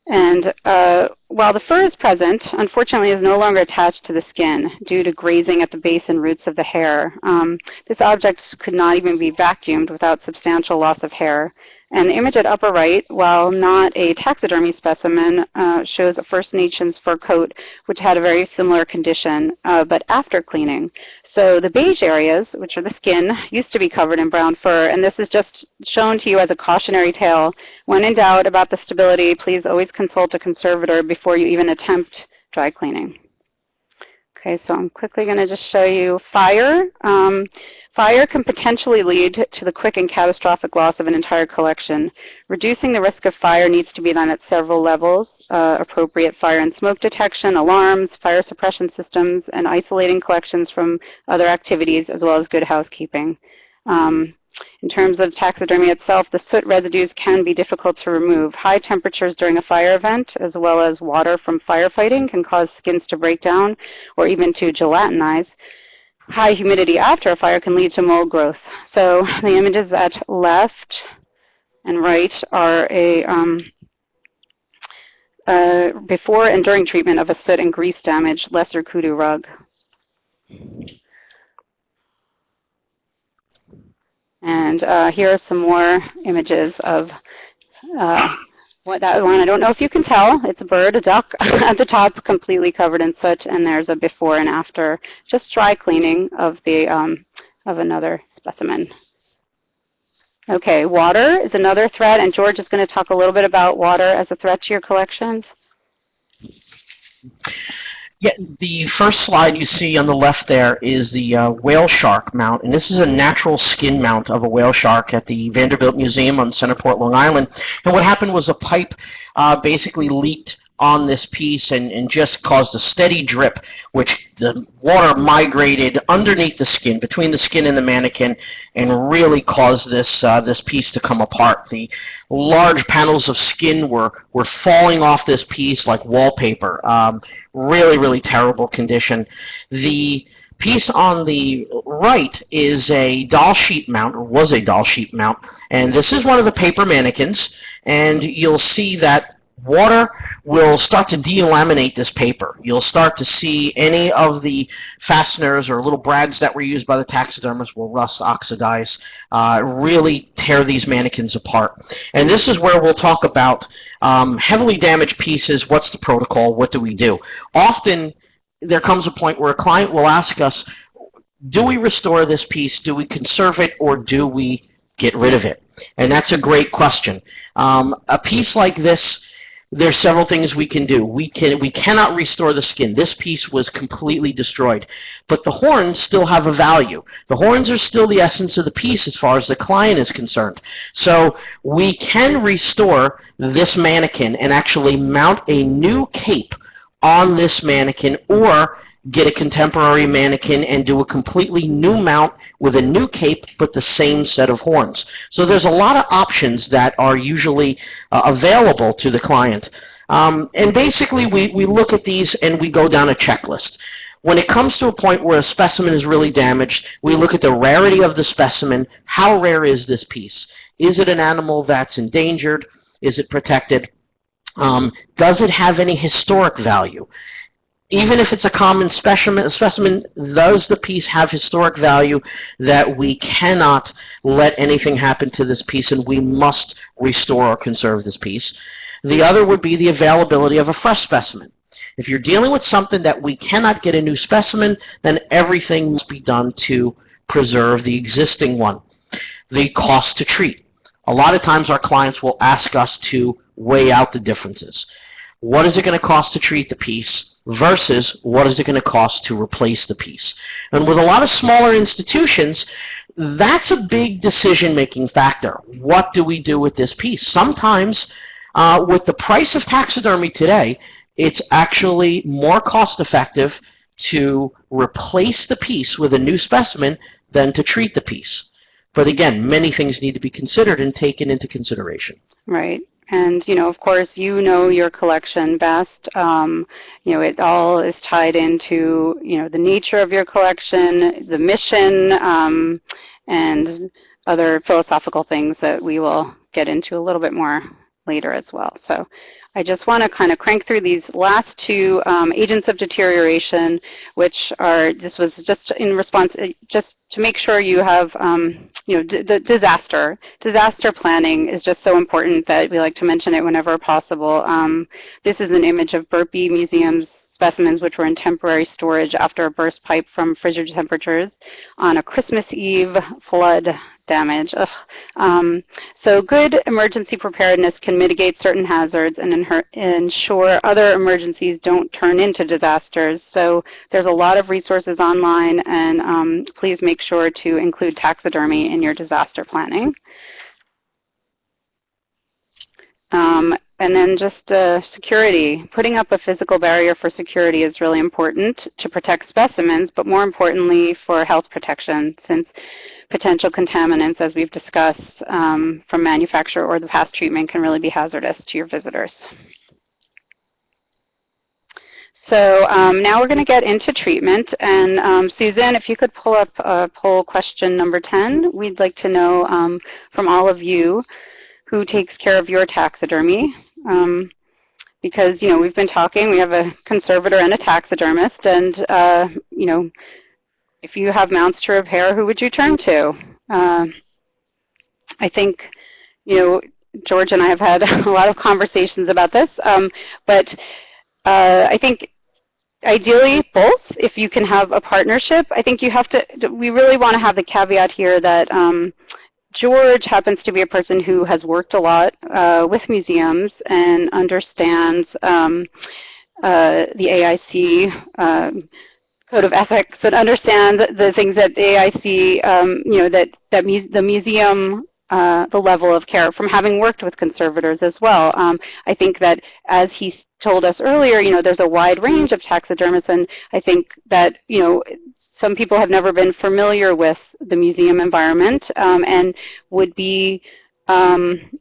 And uh, while the fur is present, unfortunately is no longer attached to the skin due to grazing at the base and roots of the hair. Um, this object could not even be vacuumed without substantial loss of hair. And the image at upper right, while not a taxidermy specimen, uh, shows a First Nations fur coat which had a very similar condition, uh, but after cleaning. So the beige areas, which are the skin, used to be covered in brown fur, and this is just shown to you as a cautionary tale. When in doubt about the stability, please always consult a conservator before you even attempt dry cleaning. Okay, so I'm quickly going to just show you fire. Um, fire can potentially lead to the quick and catastrophic loss of an entire collection. Reducing the risk of fire needs to be done at several levels, uh, appropriate fire and smoke detection, alarms, fire suppression systems, and isolating collections from other activities, as well as good housekeeping. Um, in terms of taxidermy itself, the soot residues can be difficult to remove. High temperatures during a fire event, as well as water from firefighting, can cause skins to break down or even to gelatinize. High humidity after a fire can lead to mold growth. So the images at left and right are a um, uh, before and during treatment of a soot and grease damaged lesser kudu rug. And uh, here are some more images of uh, what that one. I don't know if you can tell. It's a bird, a duck at the top, completely covered in soot, and there's a before and after, just dry cleaning of the um, of another specimen. Okay, water is another threat, and George is going to talk a little bit about water as a threat to your collections. Yeah, the first slide you see on the left there is the uh, whale shark mount, and this is a natural skin mount of a whale shark at the Vanderbilt Museum on Centerport, Long Island. And what happened was a pipe uh, basically leaked on this piece and, and just caused a steady drip, which the water migrated underneath the skin, between the skin and the mannequin, and really caused this uh, this piece to come apart. The large panels of skin were, were falling off this piece like wallpaper. Um, really, really terrible condition. The piece on the right is a Dall sheep mount, or was a Dall sheep mount, and this is one of the paper mannequins, and you'll see that water will start to delaminate this paper. You'll start to see any of the fasteners or little brads that were used by the taxidermists will rust, oxidize, uh, really tear these mannequins apart. And this is where we'll talk about um, heavily damaged pieces. What's the protocol? What do we do? Often there comes a point where a client will ask us, do we restore this piece? Do we conserve it? Or do we get rid of it? And that's a great question. Um, a piece like this there's several things we can do. We can we cannot restore the skin. This piece was completely destroyed. But the horns still have a value. The horns are still the essence of the piece as far as the client is concerned. So we can restore this mannequin and actually mount a new cape on this mannequin or get a contemporary mannequin and do a completely new mount with a new cape but the same set of horns. So there's a lot of options that are usually uh, available to the client. Um, and basically we, we look at these and we go down a checklist. When it comes to a point where a specimen is really damaged, we look at the rarity of the specimen. How rare is this piece? Is it an animal that's endangered? Is it protected? Um, does it have any historic value? Even if it's a common specimen, specimen, does the piece have historic value that we cannot let anything happen to this piece and we must restore or conserve this piece? The other would be the availability of a fresh specimen. If you're dealing with something that we cannot get a new specimen, then everything must be done to preserve the existing one. The cost to treat. A lot of times our clients will ask us to weigh out the differences. What is it going to cost to treat the piece? Versus what is it going to cost to replace the piece. And with a lot of smaller institutions, that's a big decision-making factor. What do we do with this piece? Sometimes, uh, with the price of taxidermy today, it's actually more cost-effective to replace the piece with a new specimen than to treat the piece. But again, many things need to be considered and taken into consideration. Right. And, you know, of course, you know your collection best. Um, you know, it all is tied into, you know, the nature of your collection, the mission, um, and other philosophical things that we will get into a little bit more later as well. So I just want to kind of crank through these last two um, agents of deterioration, which are, this was just in response, uh, just to make sure you have, um, you know, the disaster. Disaster planning is just so important that we like to mention it whenever possible. Um, this is an image of Burpee Museum's specimens which were in temporary storage after a burst pipe from frigid temperatures on a Christmas Eve flood damage. Um, so good emergency preparedness can mitigate certain hazards and ensure other emergencies don't turn into disasters. So there's a lot of resources online and um, please make sure to include taxidermy in your disaster planning. Um, and then just uh, security. Putting up a physical barrier for security is really important to protect specimens, but more importantly for health protection since potential contaminants, as we've discussed, um, from manufacture or the past treatment can really be hazardous to your visitors. So um, now we're going to get into treatment. And um, Susan, if you could pull up uh, poll question number 10, we'd like to know um, from all of you who takes care of your taxidermy. Um, because, you know, we've been talking, we have a conservator and a taxidermist, and, uh, you know, if you have mounts to repair, who would you turn to? Uh, I think, you know, George and I have had a lot of conversations about this, um, but uh, I think ideally both, if you can have a partnership. I think you have to, we really want to have the caveat here that um, George happens to be a person who has worked a lot uh, with museums and understands um, uh, the AIC um, code of ethics and understands the things that the AIC, um, you know, that, that mu the museum, uh, the level of care from having worked with conservators as well. Um, I think that as he told us earlier, you know, there's a wide range of taxidermists and I think that, you know, some people have never been familiar with the museum environment um, and would be um,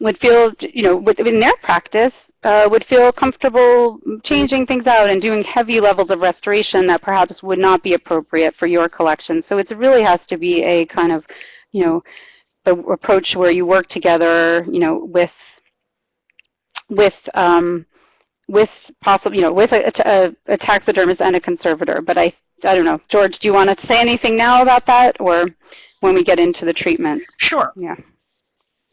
would feel, you know, within their practice, uh, would feel comfortable changing things out and doing heavy levels of restoration that perhaps would not be appropriate for your collection. So it really has to be a kind of, you know, approach where you work together, you know, with with um, with possible, you know, with a, a, a taxidermist and a conservator. But I I don't know. George, do you want to say anything now about that or when we get into the treatment? Sure. Yeah.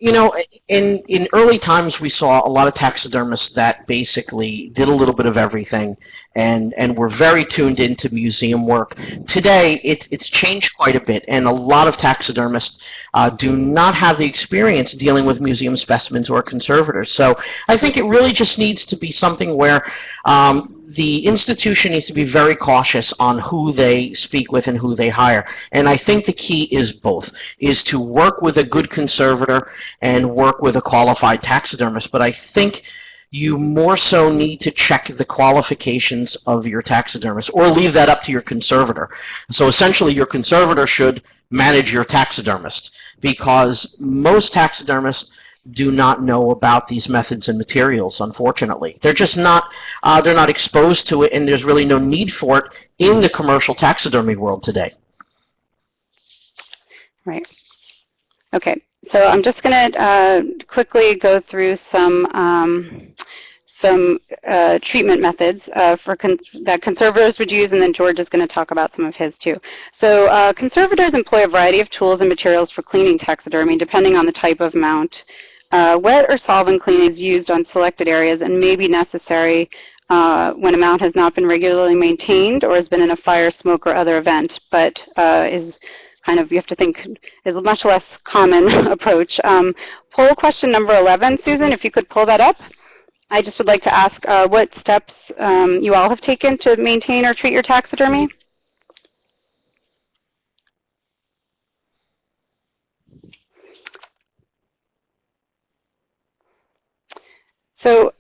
You know, in, in early times, we saw a lot of taxidermists that basically did a little bit of everything and, and were very tuned into museum work. Today, it, it's changed quite a bit, and a lot of taxidermists uh, do not have the experience dealing with museum specimens or conservators. So I think it really just needs to be something where um, the institution needs to be very cautious on who they speak with and who they hire. And I think the key is both, is to work with a good conservator and work with a qualified taxidermist. But I think you more so need to check the qualifications of your taxidermist or leave that up to your conservator. So essentially your conservator should manage your taxidermist because most taxidermists do not know about these methods and materials, unfortunately. They're just not, uh, they're not exposed to it, and there's really no need for it in the commercial taxidermy world today. Right. Okay, so I'm just going to uh, quickly go through some um, some uh, treatment methods uh, for con that conservators would use, and then George is going to talk about some of his too. So uh, conservators employ a variety of tools and materials for cleaning taxidermy, depending on the type of mount. Uh, wet or solvent cleaning is used on selected areas and may be necessary uh, when a mount has not been regularly maintained or has been in a fire, smoke, or other event, but uh, is kind of, you have to think, is a much less common approach. Um, poll question number 11, Susan, if you could pull that up. I just would like to ask uh, what steps um, you all have taken to maintain or treat your taxidermy. So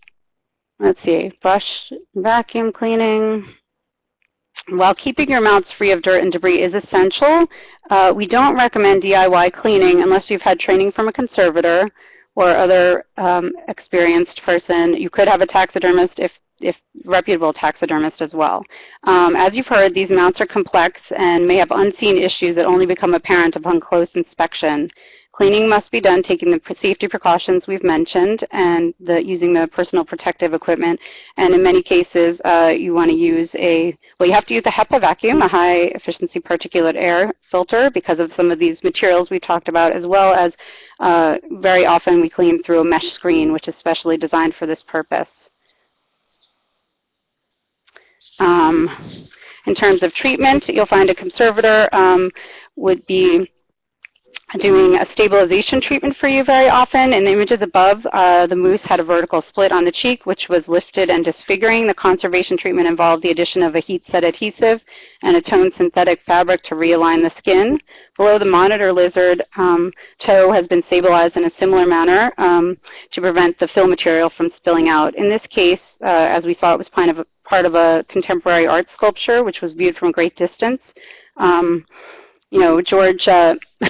let's see, brush, vacuum cleaning. While keeping your mounts free of dirt and debris is essential, uh, we don't recommend DIY cleaning unless you've had training from a conservator or other um, experienced person. You could have a taxidermist if if reputable taxidermist as well. Um, as you've heard, these mounts are complex and may have unseen issues that only become apparent upon close inspection. Cleaning must be done taking the safety precautions we've mentioned and the, using the personal protective equipment. And in many cases, uh, you want to use a, well, you have to use a HEPA vacuum, a high efficiency particulate air filter because of some of these materials we talked about, as well as uh, very often we clean through a mesh screen, which is specially designed for this purpose. Um, in terms of treatment, you'll find a conservator um, would be doing a stabilization treatment for you very often. In the images above, uh, the moose had a vertical split on the cheek, which was lifted and disfiguring. The conservation treatment involved the addition of a heat set adhesive and a toned synthetic fabric to realign the skin. Below the monitor lizard, um, toe has been stabilized in a similar manner um, to prevent the fill material from spilling out. In this case, uh, as we saw, it was kind of a, part of a contemporary art sculpture, which was viewed from a great distance. Um, you know, George, uh,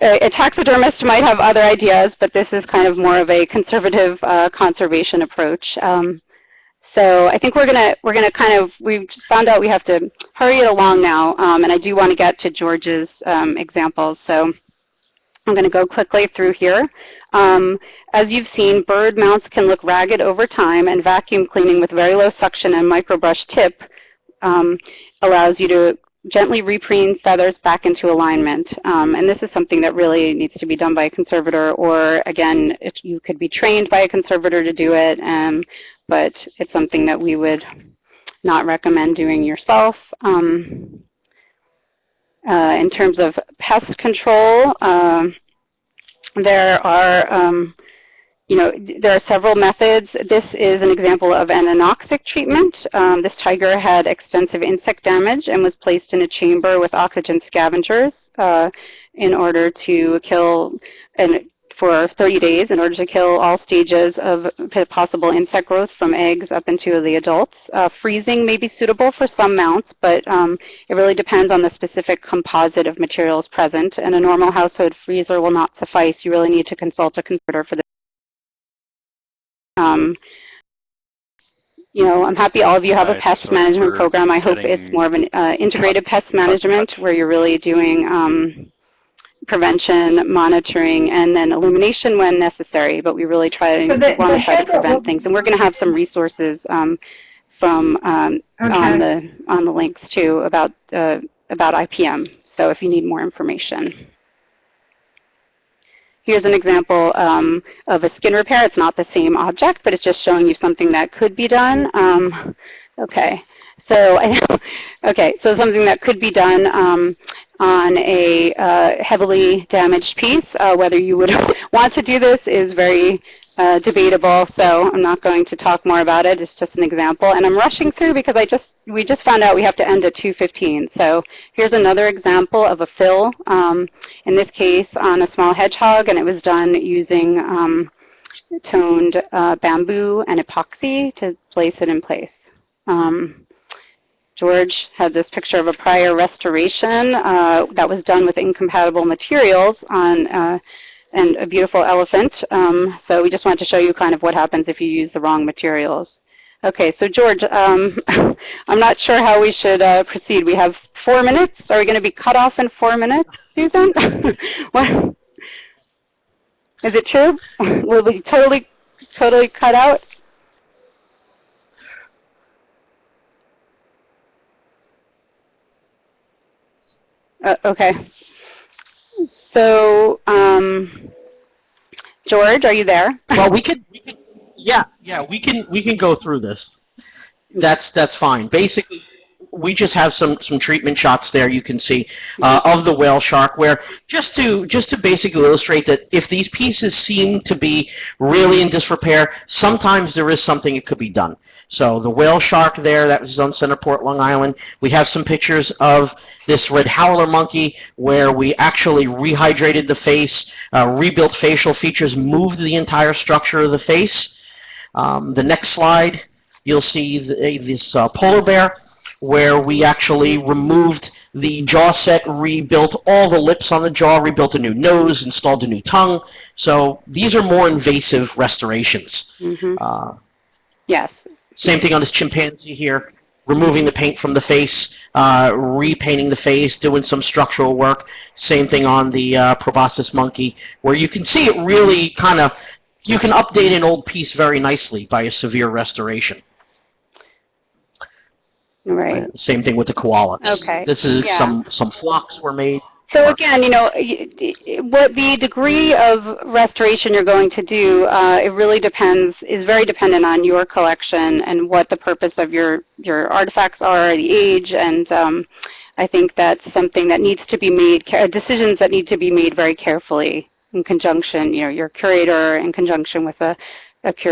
a taxidermist might have other ideas, but this is kind of more of a conservative uh, conservation approach. Um, so I think we're gonna we're gonna kind of we found out we have to hurry it along now, um, and I do want to get to George's um, examples. So I'm going to go quickly through here. Um, as you've seen, bird mounts can look ragged over time, and vacuum cleaning with very low suction and microbrush tip um, allows you to gently repreen feathers back into alignment. Um, and this is something that really needs to be done by a conservator, or again, you could be trained by a conservator to do it, um, but it's something that we would not recommend doing yourself. Um, uh, in terms of pest control, um, there are, um, you know, there are several methods. This is an example of an anoxic treatment. Um, this tiger had extensive insect damage and was placed in a chamber with oxygen scavengers uh, in order to kill for 30 days in order to kill all stages of possible insect growth from eggs up into the adults. Uh, freezing may be suitable for some mounts, but um, it really depends on the specific composite of materials present, and a normal household freezer will not suffice. You really need to consult a conservator for this. Um, you know, I'm happy all of you have a Right, pest so management program. I hope it's more of an uh, integrated pest cut, cut, management where you're really doing um, prevention, monitoring, and then elimination when necessary. But we really try So to the- want the to try to head will- prevent things. And we're going to have some resources um, from um, on the on the links too about uh, about IPM. So if you need more information. Here's an example um, of a skin repair. It's not the same object, but it's just showing you something that could be done. Um, okay, so okay, so something that could be done um, on a uh, heavily damaged piece. Uh, whether you would want to do this is very uh, debatable, so I'm not going to talk more about it. It's just an example, and I'm rushing through because I just we just found out we have to end at 2:15. So here's another example of a fill. Um, in this case, on a small hedgehog, and it was done using um, toned uh, bamboo and epoxy to place it in place. Um, George had this picture of a prior restoration uh, that was done with incompatible materials on uh, and a beautiful elephant. Um, so we just wanted to show you kind of what happens if you use the wrong materials. Okay, so George, um, I'm not sure how we should uh, proceed. We have four minutes. Are we going to be cut off in four minutes, Susan? what? Is it true? Will we totally, totally cut out? Uh, okay. So, um, George, are you there? Well, we could, we could, yeah, yeah, we can, we can go through this. That's, that's fine. Basically, we just have some, some treatment shots there you can see uh, of the whale shark where just to, just to basically illustrate that if these pieces seem to be really in disrepair, sometimes there is something that could be done. So the whale shark there, that was on Centerport, Long Island. We have some pictures of this red howler monkey where we actually rehydrated the face, uh, rebuilt facial features, moved the entire structure of the face. Um, the next slide, you'll see the, this uh, polar bear where we actually removed the jaw set, rebuilt all the lips on the jaw, rebuilt a new nose, installed a new tongue. So these are more invasive restorations. hmm Uh, Yes. same thing on this chimpanzee here, removing the paint from the face, uh, repainting the face, doing some structural work. Same thing on the uh, proboscis monkey, where you can see it really kind of, you can update an old piece very nicely by a severe restoration. Right. Same thing with the koala. This, Okay, This is yeah. some some flocks were made So again, you know, what the degree of restoration you're going to do, uh, it really depends, is very dependent on your collection and what the purpose of your, your artifacts are, the age, and um, I think that's something that needs to be made, decisions that need to be made very carefully in conjunction, you know, your curator in conjunction with a, a curator